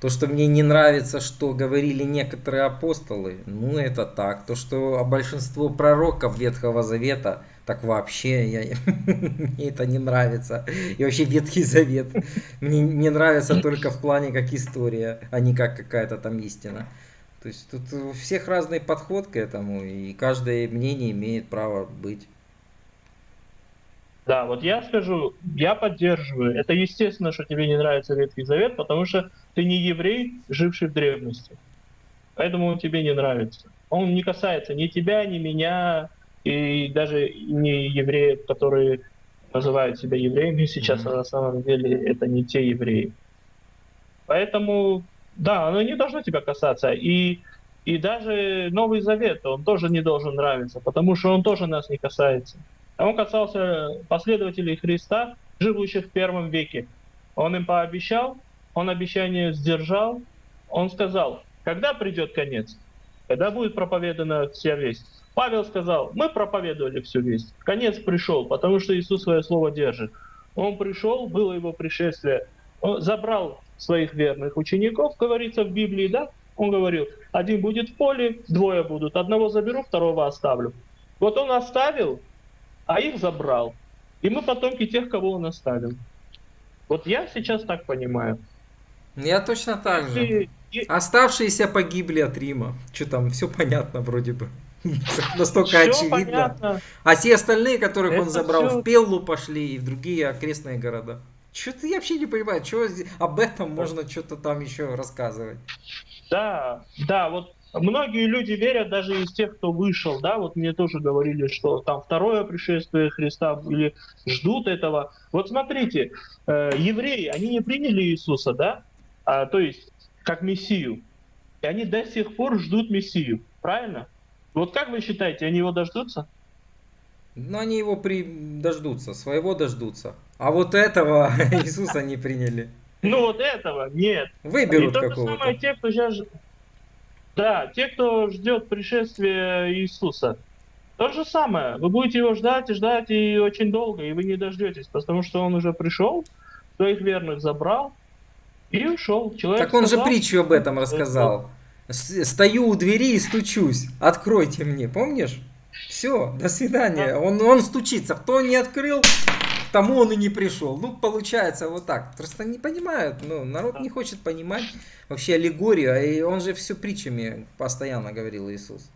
То, что мне не нравится, что говорили некоторые апостолы, ну это так. То, что большинство пророков Ветхого Завета, так вообще я, мне это не нравится. И вообще Ветхий Завет мне не нравится только в плане как история, а не как какая-то там истина. То есть тут у всех разный подход к этому, и каждое мнение имеет право быть. Да, вот я скажу, я поддерживаю. Это естественно, что тебе не нравится Ветхий Завет, потому что ты не еврей, живший в древности. Поэтому он тебе не нравится. Он не касается ни тебя, ни меня, и даже не евреев, которые называют себя евреями сейчас, mm-hmm. а на самом деле это не те евреи. Поэтому да, оно не должно тебя касаться. И, и даже Новый Завет, он тоже не должен нравиться, потому что он тоже нас не касается. А он касался последователей Христа, живущих в первом веке. Он им пообещал, он обещание сдержал, он сказал, когда придет конец, когда будет проповедана вся весть. Павел сказал, мы проповедовали всю весть. Конец пришел, потому что Иисус свое слово держит. Он пришел, было его пришествие, он забрал своих верных учеников, говорится в Библии, да, он говорил, один будет в поле, двое будут, одного заберу, второго оставлю. Вот он оставил, а их забрал. И мы потомки тех, кого он оставил. Вот я сейчас так понимаю. Я точно так же. И... Оставшиеся погибли от Рима. Что там, все понятно вроде бы. Настолько очевидно. А те остальные, которых он забрал, в Пеллу пошли и в другие окрестные города. Что-то я вообще не понимаю, что об этом можно что-то там еще рассказывать. Да, да, вот многие люди верят, даже из тех, кто вышел, да, вот мне тоже говорили, что там второе пришествие Христа или ждут этого. Вот смотрите, э, евреи, они не приняли Иисуса, да, а, то есть как Мессию, и они до сих пор ждут Мессию, правильно? Вот как вы считаете, они его дождутся? Ну, они его при... дождутся, своего дождутся. А вот этого Иисуса не приняли. Ну вот этого нет. Выберут какого-то. самое те, кто сейчас... Да, те, кто ждет пришествия Иисуса. То же самое. Вы будете его ждать и ждать и очень долго, и вы не дождетесь, потому что он уже пришел, своих верных забрал и ушел. Человек так он сказал, же притчу об этом рассказал. Стою у двери и стучусь. Откройте мне, помнишь? Все, до свидания. Он, он стучится. Кто не открыл, тому он и не пришел. Ну, получается вот так. Просто не понимают, ну, народ не хочет понимать вообще аллегорию, а и он же все притчами постоянно говорил Иисус.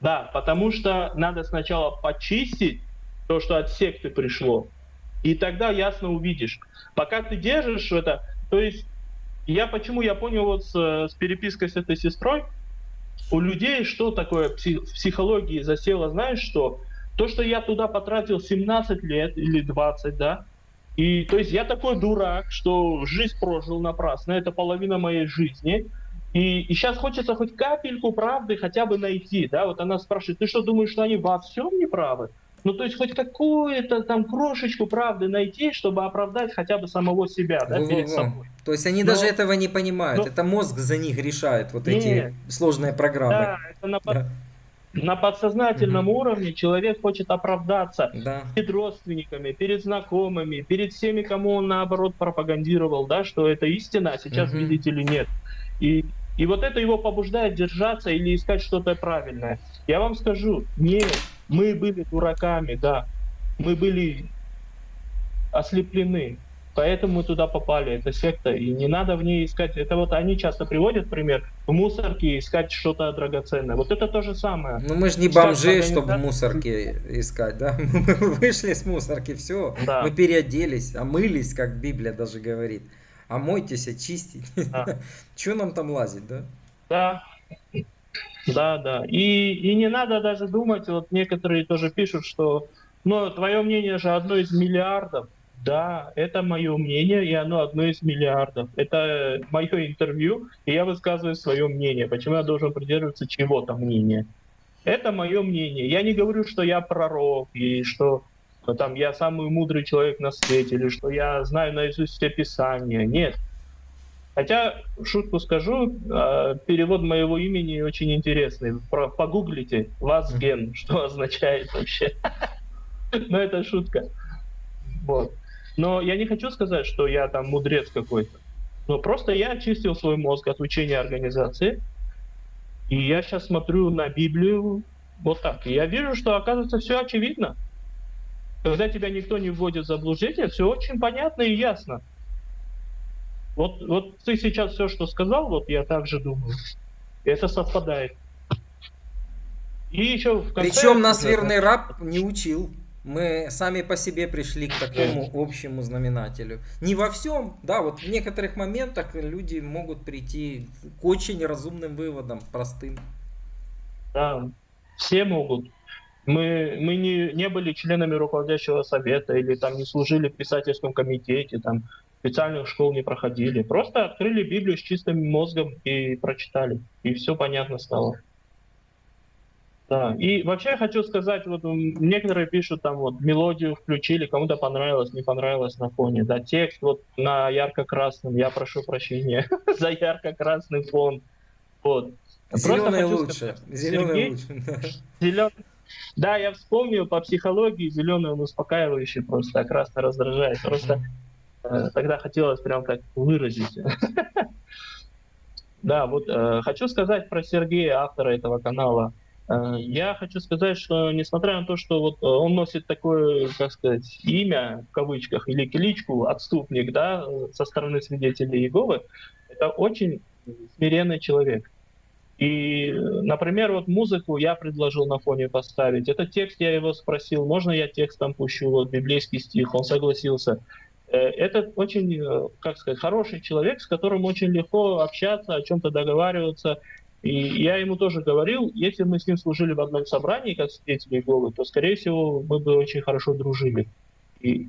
Да, потому что надо сначала почистить то, что от секты пришло, и тогда ясно увидишь. Пока ты держишь это, то есть я почему я понял вот с, с перепиской с этой сестрой, у людей что такое в психологии засело, знаешь что? То, что я туда потратил 17 лет или 20, да, и то есть я такой дурак, что жизнь прожил напрасно, это половина моей жизни, и, и сейчас хочется хоть капельку правды хотя бы найти, да, вот она спрашивает, ты что думаешь, что они во всем не правы? Ну, то есть хоть какую-то там крошечку правды найти, чтобы оправдать хотя бы самого себя, да, Во-во-во. перед собой. То есть они Но- даже этого не понимают. но- Это мозг за них решает вот Не. эти сложные программы. Да, это на, Да. на подсознательном Мгм. уровне человек хочет оправдаться Да. перед родственниками, перед знакомыми, перед всеми, кому он наоборот пропагандировал, да, что это истина, а сейчас, Мгм. видите ли, нет. И, и вот это его побуждает держаться или искать что-то правильное. Я вам скажу, нет, мы были дураками, да, мы были ослеплены, поэтому мы туда попали, это секта, и не надо в ней искать, это вот они часто приводят пример, в мусорке искать что-то драгоценное, вот это то же самое. Ну мы же не бомжи, чтобы в организация- мусорке искать, да? Мы вышли с мусорки, все. Да. Мы переоделись, омылись, как Библия даже говорит. Омойтесь, очистите. Да. Че нам там лазить, да? Да, да, да. И, и не надо даже думать, вот некоторые тоже пишут, что ну, твое мнение же одно из миллиардов. Да, это мое мнение, и оно одно из миллиардов. Это мое интервью, и я высказываю свое мнение. Почему я должен придерживаться чего-то мнения? Это мое мнение. Я не говорю, что я пророк, и что там я самый мудрый человек на свете, или что я знаю наизусть все писания. Нет. Хотя, шутку скажу, э, перевод моего имени очень интересный. Про- Погуглите «Вазген», что означает вообще. Но это шутка. Вот. Но я не хочу сказать, что я там мудрец какой-то. Но просто я очистил свой мозг от учения организации. И я сейчас смотрю на Библию вот так. И я вижу, что оказывается все очевидно. Когда тебя никто не вводит в заблуждение, все очень понятно и ясно. Вот, вот ты сейчас все, что сказал, вот я так же думаю. Это совпадает. И еще в конце... Причем нас верный раб не учил. Мы сами по себе пришли к такому общему знаменателю. Не во всем, да, вот в некоторых моментах люди могут прийти к очень разумным выводам, простым. Да, все могут. Мы, мы не, не были членами руководящего совета или там не служили в писательском комитете, там специальных школ не проходили. Просто открыли Библию с чистым мозгом и прочитали. И все понятно стало. Да. И вообще я хочу сказать, вот некоторые пишут там вот мелодию включили, кому-то понравилось, не понравилось на фоне. Да, текст вот на ярко-красном, я прошу прощения за ярко-красный фон. Вот. Зеленый лучше. сказать, Зеленый лучше. да. Зелен... Да, я вспомнил по психологии, зеленый он успокаивающий просто, а красный раздражает. Просто тогда хотелось прям так выразить. Да, вот э, хочу сказать про Сергея, автора этого канала. Э, Я хочу сказать, что несмотря на то, что вот э, он носит такое, как сказать, имя в кавычках или кличку отступник, да, э, со стороны свидетелей Иеговы, это очень смиренный человек. И, э, например, вот музыку я предложил на фоне поставить. Этот текст я его спросил, можно я текстом пущу, вот библейский стих, он согласился. Э, Это очень, э, как сказать, хороший человек, с которым очень легко общаться, о чем-то договариваться. И я ему тоже говорил, если мы с ним служили в одном собрании, как свидетели Иеговы, то, скорее всего, мы бы очень хорошо дружили. И,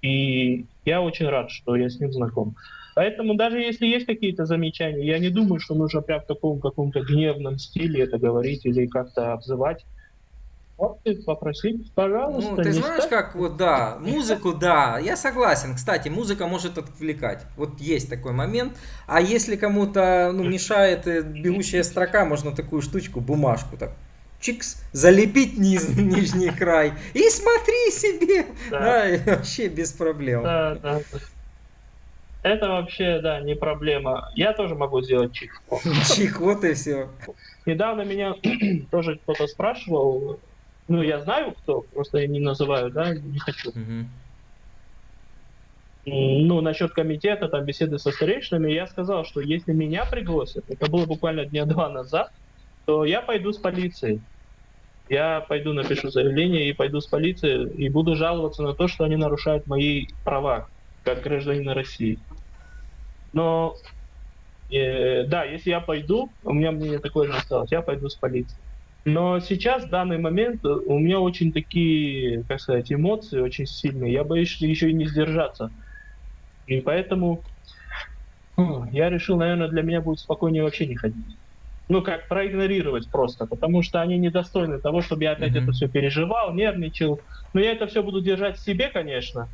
и я очень рад, что я с ним знаком. Поэтому даже если есть какие-то замечания, я не думаю, что нужно прям в таком каком-то гневном стиле это говорить или как-то обзывать. Попросить, пожалуйста. Ну, ты знаешь, ставь. как вот, да, музыку, да, я согласен. Кстати, музыка может отвлекать. Вот есть такой момент. А если кому-то ну, мешает э, бегущая строка, можно такую штучку, бумажку так чикс, залепить низ, нижний край и смотри себе. Да. Да, и вообще без проблем. Да, да. Это вообще, да, не проблема. Я тоже могу сделать чик. Чик, вот и все. Недавно меня тоже кто-то спрашивал, Ну, я знаю, кто, просто я не называю, да, не хочу. Мгм. Ну, насчет комитета, там, беседы со старейшинами, я сказал, что если меня пригласят, это было буквально дня два назад, то я пойду с полицией. Я пойду напишу заявление и пойду с полицией и буду жаловаться на то, что они нарушают мои права как гражданина России. Но э, да, если я пойду, у меня мнение такое же осталось, я пойду с полицией. Но сейчас, в данный момент, у меня очень такие, как сказать, эмоции очень сильные. Я боюсь еще и не сдержаться. И поэтому ну, я решил, наверное, для меня будет спокойнее вообще не ходить. Ну, как проигнорировать просто, потому что они недостойны того, чтобы я опять Мгм. это все переживал, нервничал. Но я это все буду держать в себе, конечно.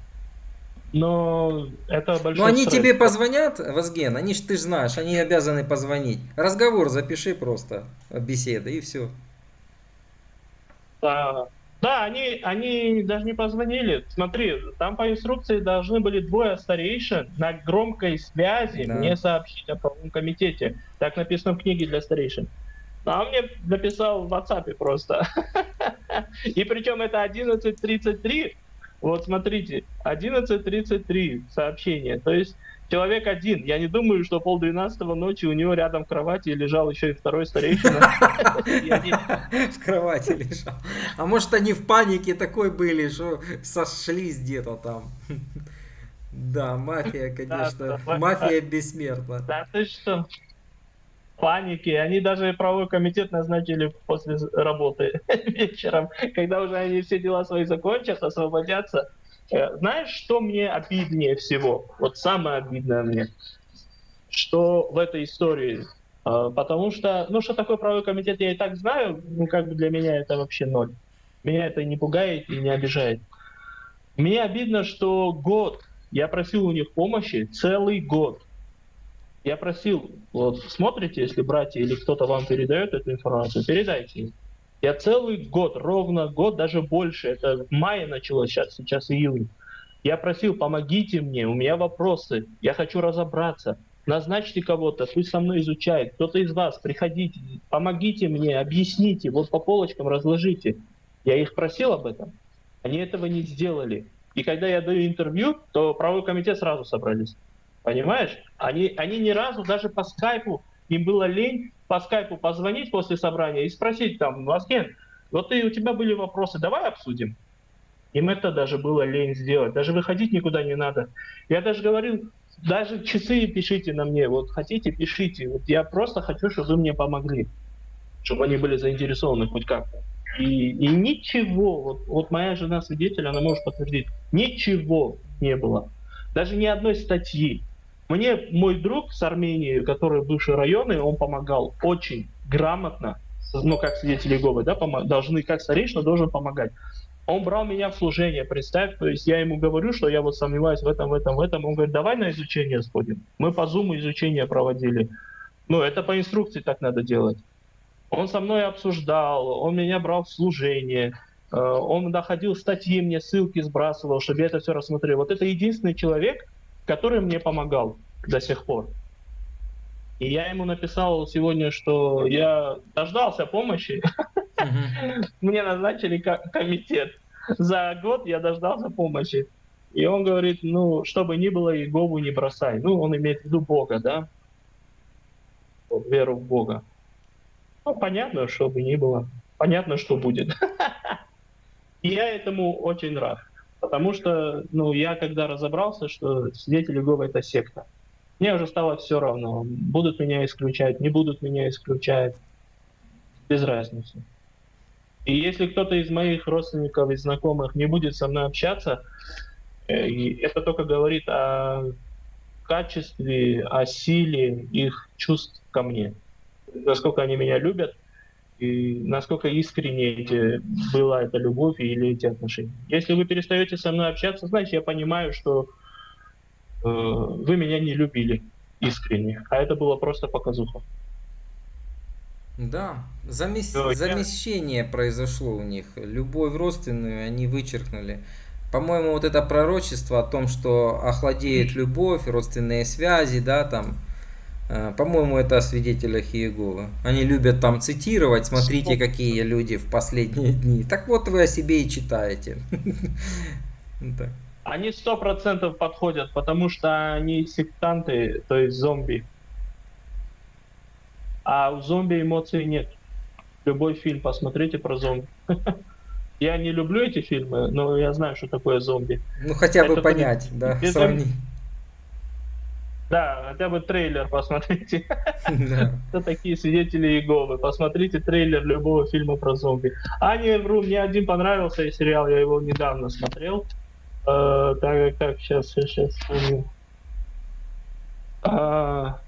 Но это большой Ну они стресс. тебе позвонят, Возген, они ж ты ж знаешь, они обязаны позвонить. Разговор запиши просто, беседа и все. Да, да они, они даже не позвонили. Смотри, там по инструкции должны были двое старейшин на громкой связи Да. мне сообщить о правом комитете. Так написано в книге для старейшин. А он мне написал в WhatsApp просто. И причем это 11.33. Вот смотрите, 11.33 сообщение. То есть человек один. Я не думаю, что полдвенадцатого ночи у него рядом в кровати лежал еще и второй старейшина. В кровати лежал. А может они в панике такой были, что сошлись где-то там. Да, мафия, конечно. Мафия бессмертна. Да ты что? Паники. Они даже правовой комитет назначили после работы вечером, когда уже они все дела свои закончат, освободятся. Э, Знаешь, что мне обиднее всего? Вот самое обидное мне, что в этой истории. Э, Потому что, ну, что такое правовой комитет, я и так знаю, ну, как бы для меня это вообще ноль. Меня это не пугает и не обижает. Мне обидно, что год я просил у них помощи, целый год. Я просил, вот смотрите, если братья или кто-то вам передает эту информацию, передайте им. Я целый год, ровно год, даже больше, это в мае началось, сейчас, сейчас июнь. Я просил, помогите мне, у меня вопросы, я хочу разобраться. Назначьте кого-то, пусть со мной изучает. Кто-то из вас, приходите, помогите мне, объясните, вот по полочкам разложите. Я их просил об этом. Они этого не сделали. И когда я даю интервью, то правовой комитет сразу собрались. Понимаешь? Они, они ни разу даже по скайпу, им было лень по скайпу позвонить после собрания и спросить там, Васкен, вот ты, у тебя были вопросы, давай обсудим. Им это даже было лень сделать. Даже выходить никуда не надо. Я даже говорил, даже часы пишите на мне. Вот хотите, пишите. Вот я просто хочу, чтобы вы мне помогли. Чтобы они были заинтересованы хоть как-то. И, и ничего, вот, вот моя жена свидетель, она может подтвердить, ничего не было. Даже ни одной статьи. Мне мой друг с Армении, который бывший районный, он помогал очень грамотно, ну, как свидетели Иеговы, да, должны, как старейшина должен помогать. Он брал меня в служение, представь, то есть я ему говорю, что я вот сомневаюсь в этом, в этом, в этом. Он говорит, давай на изучение сходим. Мы по зуму изучение проводили. Ну, это по инструкции так надо делать. Он со мной обсуждал, он меня брал в служение, э, он находил статьи мне, ссылки сбрасывал, чтобы я это все рассмотрел. Вот это единственный человек, который мне помогал до сих пор. И я ему написал сегодня, что я дождался помощи, мне назначили ко- комитет. За год я дождался помощи. И он говорит, ну, чтобы ни было, Иегову не бросай. Ну, он имеет в виду Бога, да? Веру в Бога. Ну, понятно, что бы ни было. Понятно, что будет. И я этому очень рад. Потому что, ну, я когда разобрался, что свидетели Иеговы это секта, мне уже стало все равно. Будут меня исключать, не будут меня исключать. Без разницы. И если кто-то из моих родственников и знакомых не будет со мной общаться, э, это только говорит о качестве, о силе их чувств ко мне. Насколько они меня любят, и насколько искренне эти, была эта любовь или эти отношения. Если вы перестаете со мной общаться, значит, я понимаю, что э, вы меня не любили искренне, а это было просто показуха. Да, замес- я- замещение произошло у них. Любовь родственную они вычеркнули. По-моему, вот это пророчество о том, что охладеет любовь, родственные связи, да, там, По-моему, это о свидетелях Иеговы. Они любят там цитировать, смотрите, какие люди в последние дни. Так вот вы о себе и читаете. Они сто процентов подходят, потому что они сектанты, то есть зомби. А у зомби эмоций нет. Любой фильм посмотрите про зомби. Я не люблю эти фильмы, но я знаю, что такое зомби. Ну хотя бы Это понять, да, сравнить. Да, хотя бы трейлер посмотрите. Кто такие свидетели Иеговы? Посмотрите трейлер любого фильма про зомби. А не вру, мне один понравился и сериал, я его недавно смотрел. Э, так, так, сейчас, сейчас. А,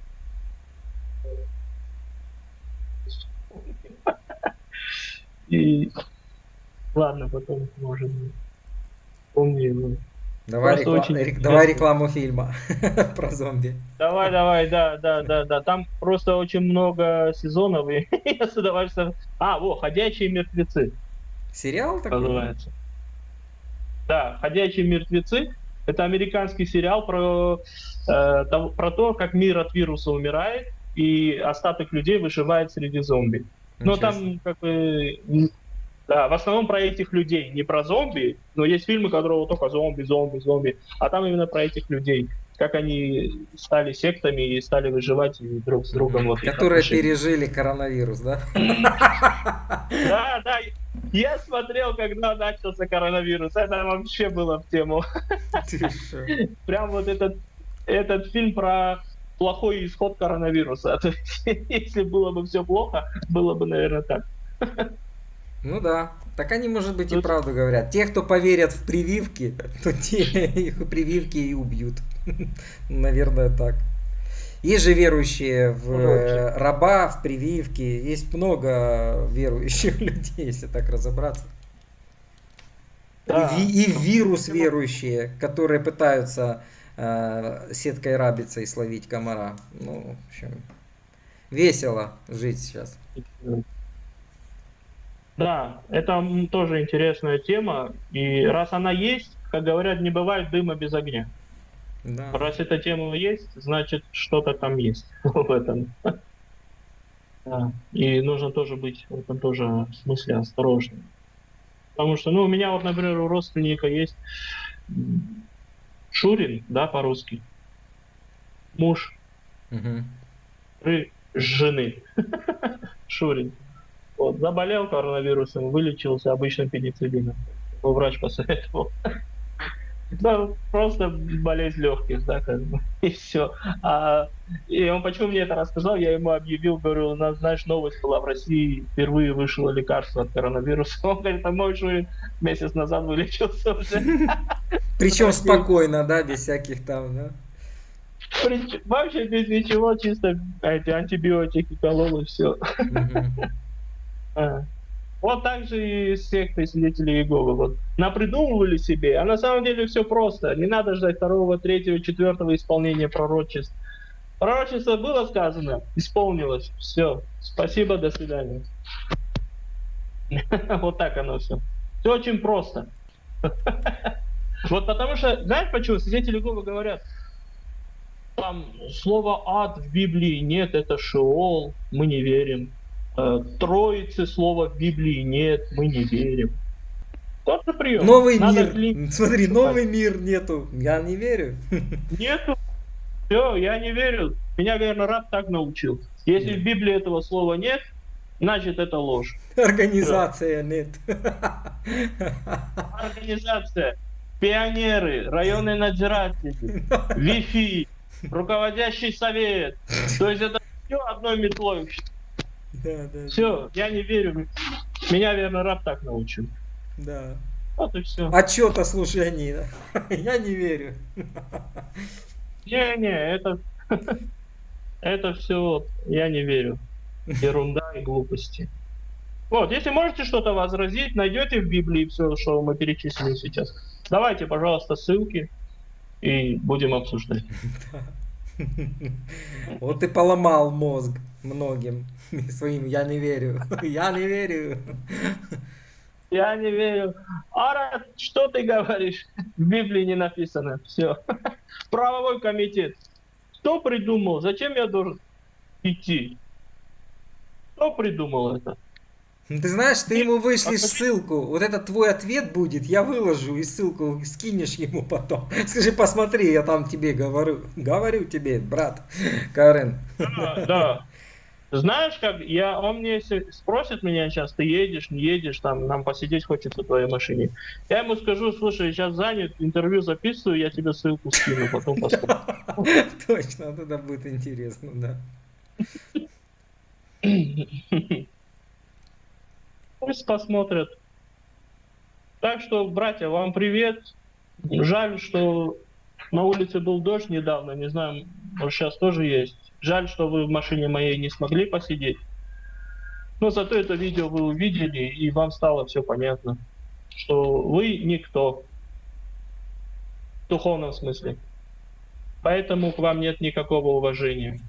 И ладно, потом может быть. Помню его. Давай, рекла- очень рек- давай интересно. рекламу фильма про зомби. Давай, давай, да, да, да, да. Там просто очень много сезонов, и я с удовольствием. А, во, ходячие мертвецы. Сериал такой? называется. Да, «Ходячие мертвецы» — это американский сериал про, э, про то, как мир от вируса умирает, и остаток людей выживает среди зомби. Но себе. там как бы... Да, в основном про этих людей, не про зомби, но есть фильмы, которые только зомби, зомби, зомби, а там именно про этих людей, как они стали сектами и стали выживать и друг с другом. Вот Которые пережили коронавирус, да? Да, да. Я смотрел, когда начался коронавирус. Это вообще было в тему. Прям вот этот, этот фильм про плохой исход коронавируса. Если было бы все плохо, было бы, наверное, так. Ну да. Так они, может быть, и правду говорят. Те, кто поверят в прививки, то те их прививки и убьют. Наверное, так. Есть же верующие в э, раба, в прививки. Есть много верующих людей, если так разобраться. Да. И, и в вирус верующие, которые пытаются э, сеткой рабиться и словить комара. Ну, в общем, весело жить сейчас. Да, это тоже интересная тема. И раз она есть, как говорят, не бывает дыма без огня. Да. Раз эта тема есть, значит, что-то там есть в этом. Да. И нужно тоже быть в этом тоже смысле осторожным. Потому что, ну, у меня вот, например, у родственника есть Шурин, да, по-русски. Муж ры- жены. Шурин. Вот, заболел коронавирусом, вылечился обычным пенициллином. Его врач посоветовал. Да, просто болезнь легких, да, как бы, и все. А, и он почему мне это рассказал, я ему объявил, говорю, у нас, знаешь, новость была в России, впервые вышло лекарство от коронавируса. Он говорит, а мой Шурин месяц назад вылечился уже. Причем спокойно, да, без всяких там, да. Вообще без ничего, чисто эти антибиотики колол и все. А. Вот так же и с сектой свидетелей Иеговы. Вот напридумывали себе, а на самом деле все просто. Не надо ждать второго, третьего, четвертого исполнения пророчеств. Пророчество было сказано, исполнилось. Все. Спасибо, до свидания. Вот так оно все. Все очень просто. Вот потому что, знаешь почему? Свидетели Иеговы говорят, там слова ад в Библии нет, это Шеол, мы не верим. Э, Троицы слова в Библии нет, мы не верим. Тот же прием. Новый Надо мир. клин- Смотри, новый мир нету. Я не верю. Нету. Все, я не верю. Меня, наверное, раб так научил. Если в Библии этого слова нет, значит это ложь. Организация нет. Организация, пионеры, районные надзиратели, Wi-Fi, руководящий совет. То есть это все одной метлой. Да, да, Все, я не верю. Меня, наверное, раб так научил. да. Вот и все. Отчет о служении. да. Я не верю. Не-не, это... Это все, я не верю. Ерунда и глупости. Вот, если можете что-то возразить, найдете в Библии все, что мы перечислили сейчас. Давайте, пожалуйста, ссылки и будем обсуждать. Вот ты поломал мозг многим своим. Я не верю. Я не верю. Я не верю. Ара, что ты говоришь? В Библии не написано. Все. Правовой комитет. Кто придумал? Зачем я должен? идти. Кто придумал это? Ты знаешь, ты ему вышлешь ссылку, вот это твой ответ будет, я выложу и ссылку скинешь ему потом. Скажи, посмотри, я там тебе говорю, говорю тебе, брат Карен. Да, да. Знаешь, как я, он мне спросит меня сейчас, ты едешь, не едешь, там, нам посидеть хочется в твоей машине. Я ему скажу, слушай, я сейчас занят, интервью записываю, я тебе ссылку скину, потом посмотрим. Точно, это будет интересно, да. Пусть посмотрят. Так что, братья, вам привет. Жаль, что на улице был дождь недавно, не знаю, может сейчас тоже есть. Жаль, что вы в машине моей не смогли посидеть. Но зато это видео вы увидели, и вам стало все понятно, что вы никто. В духовном смысле. Поэтому к вам нет никакого уважения.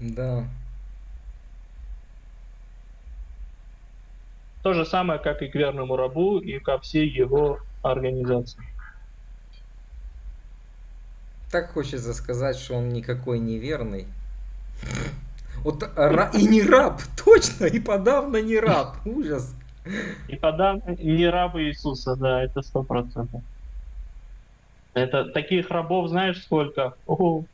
Да. То же самое, как и к верному рабу, и ко всей его организации. Так хочется сказать, что он никакой не верный. Вот ра- и не раб, точно, и подавно не раб. Ужас. И подавно не рабы Иисуса, да, это сто процентов. Это таких рабов знаешь сколько? Ого.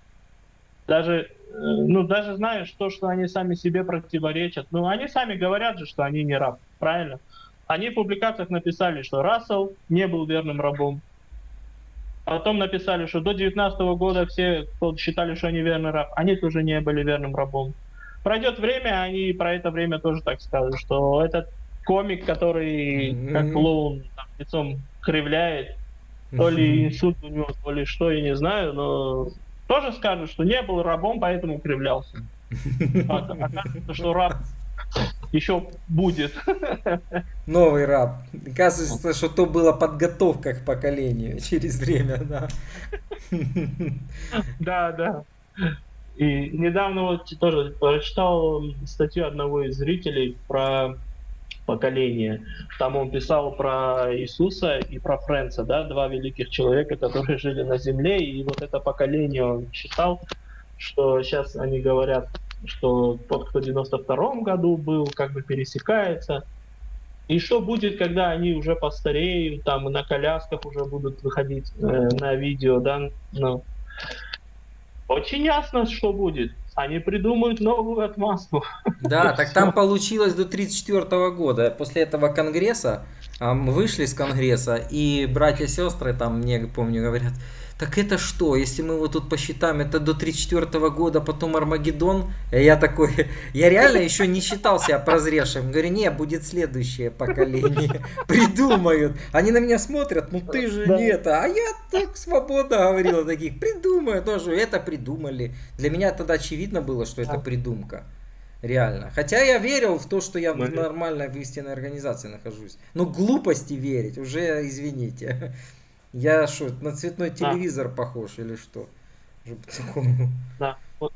Даже, э, ну даже знаешь то, что они сами себе противоречат. Ну они сами говорят же, что они не раб, правильно? Они в публикациях написали, что Рассел не был верным рабом. Потом написали, что до 19 года все, кто считали, что они верный раб, они тоже не были верным рабом. Пройдет время, они про это время тоже так скажут, что этот комик, который как клоун там, лицом кривляет, то ли инсульт у него, то ли что, я не знаю, но тоже скажут, что не был рабом, поэтому кривлялся. А- Окажется, что раб еще будет. Новый раб. Оказывается, что то была подготовка к поколению через время, да. Да, да. И недавно вот тоже прочитал статью одного из зрителей про поколение. Там он писал про Иисуса и про Фрэнса, да, два великих человека, которые жили на земле, и вот это поколение он читал, что сейчас они говорят, что тот, кто в 92 году был, как бы пересекается. И что будет, когда они уже постареют, там и на колясках уже будут выходить э, на видео, да, ну, очень ясно, что будет. Они придумают новую отмазку. Да, так там получилось до 1934 года. После этого конгресса мы вышли из конгресса, и братья и сестры там, мне помню, говорят, так это что, если мы вот тут посчитаем, это до 34 года, потом Армагеддон. Я такой, я реально еще не считал себя прозревшим. Говорю, не, будет следующее поколение. Придумают. Они на меня смотрят, ну ты же Да. не это. А я так свободно говорил таких, придумаю тоже. Это придумали. Для меня тогда очевидно было, что это придумка. Реально. Хотя я верил в то, что я в нормальной, в истинной организации нахожусь. Но глупости верить, уже извините. Я что, на цветной телевизор похож или что? Да. Вот,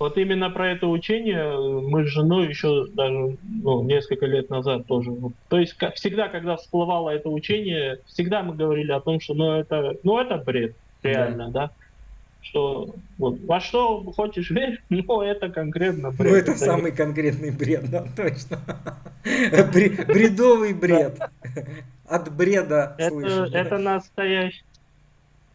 вот именно про это учение мы с женой еще даже ну, несколько лет назад тоже. вот. То есть, как всегда, когда всплывало это учение, всегда мы говорили о том, что ну это, ну это бред, реально, да. Что вот, во что хочешь верь, но это конкретно бред. Ну, это самый конкретный бред, да, точно. Бре- Бредовый бред. От бреда Это, слышишь. да? это настоящий,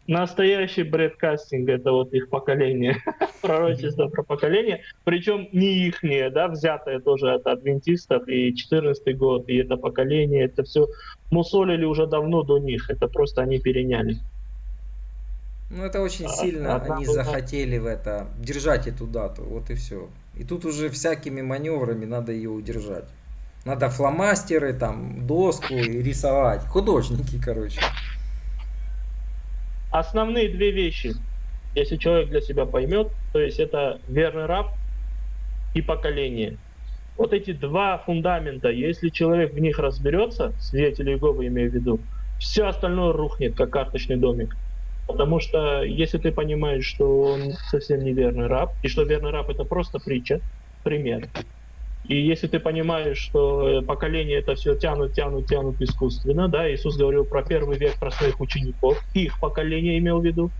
настоящий бредкастинг, это вот их поколение, пророчество про поколение, причем не ихнее, да, взятое тоже от адвентистов, и 14 год, и это поколение, это все мусолили уже давно до них, это просто они переняли. Ну, это очень А- сильно одна они была- захотели в это держать эту дату, вот и все. И тут уже всякими маневрами надо ее удержать. Надо фломастеры, там, доску и рисовать. Художники, короче. Основные две вещи, если человек для себя поймет, то есть это верный раб и поколение. Вот эти два фундамента, если человек в них разберется, свидетели Иеговы имею в виду, все остальное рухнет, как карточный домик. Потому что если ты понимаешь, что он совсем не верный раб, и что верный раб это просто притча, пример, и если ты понимаешь, что э, поколение это все тянут, тянут, тянут искусственно, да, Иисус говорил про первый век, про своих учеников, их поколение имел в виду,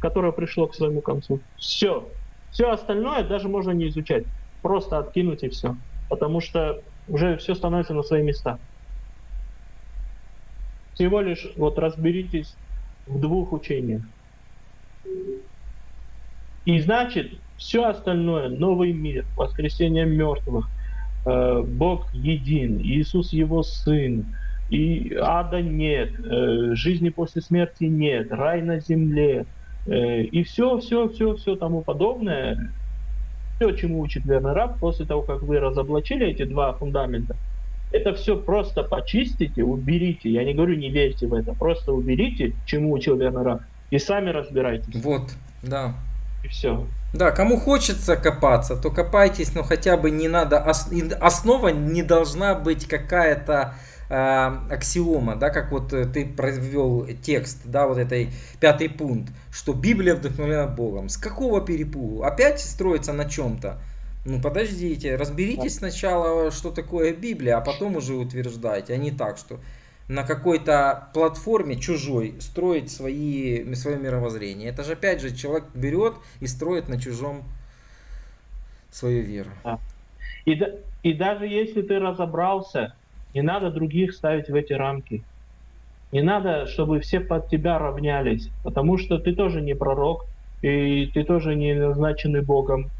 которое пришло к своему концу. Все. Все остальное даже можно не изучать. Просто откинуть и все. Потому что уже все становится на свои места. Всего лишь вот разберитесь в двух учениях. И значит, все остальное, новый мир, воскресение мертвых, Бог един, Иисус его сын, и ада нет, э, жизни после смерти нет, рай на земле, э, и все, все, все, все тому подобное, все, чему учит верный раб, после того, как вы разоблачили эти два фундамента, это все просто почистите, уберите. Я не говорю, не верьте в это, просто уберите, чему учил верный раб, и сами разбирайтесь. Вот, да. И все. Да, кому хочется копаться, то копайтесь, но хотя бы не надо, основа не должна быть какая-то э, аксиома, да, как вот э, ты провел текст, да, вот этой пятый пункт, что Библия вдохновлена Богом. С какого перепугу? Опять строится на чем-то? Ну подождите, разберитесь сначала, что такое Библия, а потом уже утверждайте, а не так, что на какой-то платформе чужой строить свои, свое мировоззрение. Это же опять же человек берет и строит на чужом свою веру. Да. И, и даже если ты разобрался, не надо других ставить в эти рамки. Не надо, чтобы все под тебя равнялись, потому что ты тоже не пророк, и ты тоже не назначенный Богом.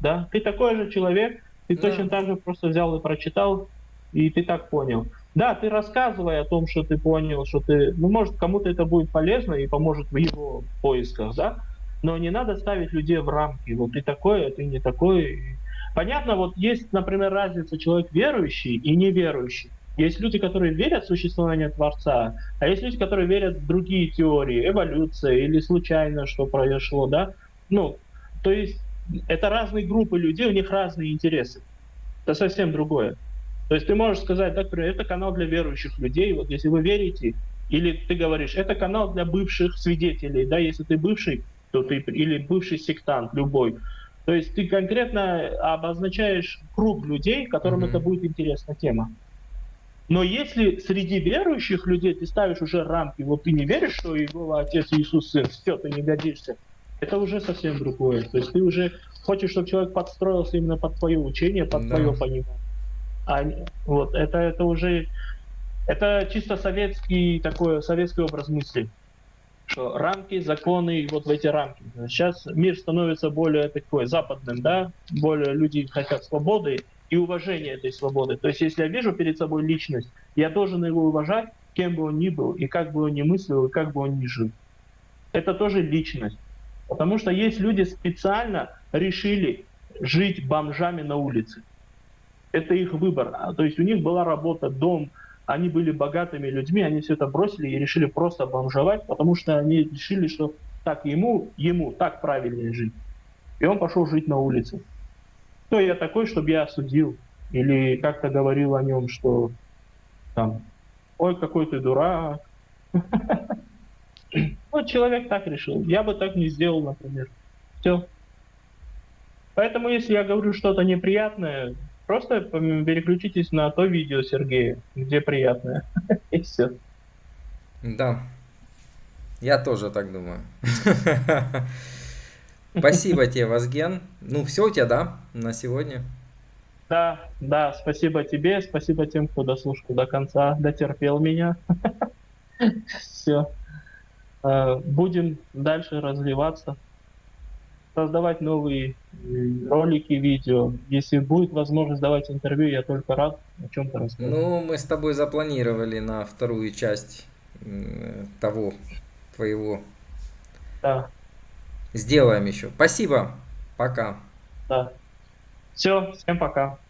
Да? Ты такой же человек, ты да. точно так же просто взял и прочитал, и ты так понял. Да, ты рассказывай о том, что ты понял, что ты, ну, может, кому-то это будет полезно и поможет в его поисках, да, но не надо ставить людей в рамки, вот ты такой, а ты не такой. Понятно, вот есть, например, разница человек верующий и неверующий. Есть люди, которые верят в существование Творца, а есть люди, которые верят в другие теории, эволюция или случайно что произошло, да. Ну, то есть это разные группы людей, у них разные интересы. Это совсем другое. То есть ты можешь сказать, да, например, это канал для верующих людей, вот если вы верите, или ты говоришь, это канал для бывших свидетелей, да, если ты бывший, то ты, или бывший сектант, любой. То есть ты конкретно обозначаешь круг людей, которым mm-hmm. это будет интересна тема. Но если среди верующих людей ты ставишь уже рамки, вот ты не веришь, что его отец Иисус сын, все, ты не годишься, это уже совсем другое. То есть ты уже хочешь, чтобы человек подстроился именно под твое учение, под да. твое понимание. А, вот, это, это уже, это чисто советский такой, советский образ мысли. Что рамки, законы, вот в эти рамки. Сейчас мир становится более такой западным, да, более люди хотят свободы и уважения этой свободы. То есть, если я вижу перед собой личность, я должен его уважать, кем бы он ни был, и как бы он ни мыслил, и как бы он ни жил. Это тоже личность. Потому что есть люди специально решили жить бомжами на улице это их выбор. А, то есть у них была работа, дом, они были богатыми людьми, они все это бросили и решили просто бомжевать, потому что они решили, что так ему, ему так правильнее жить. И он пошел жить на улице. Кто я такой, чтобы я осудил? Или как-то говорил о нем, что там, ой, какой ты дурак. Вот человек так решил. Я бы так не сделал, например. Все. Поэтому, если я говорю что-то неприятное, Просто переключитесь на то видео Сергея, где приятное. И все. Да. Я тоже так думаю. Спасибо тебе, Вазген. Ну, все у тебя, да, на сегодня? Да, да, спасибо тебе, спасибо тем, кто дослушал до конца, дотерпел меня. Все. Э, будем дальше развиваться создавать новые э, ролики, видео. Если будет возможность давать интервью, я только рад о чем-то рассказать. Ну, мы с тобой запланировали на вторую часть того твоего. Да. Сделаем еще. Спасибо. Пока. Да. Все, всем пока.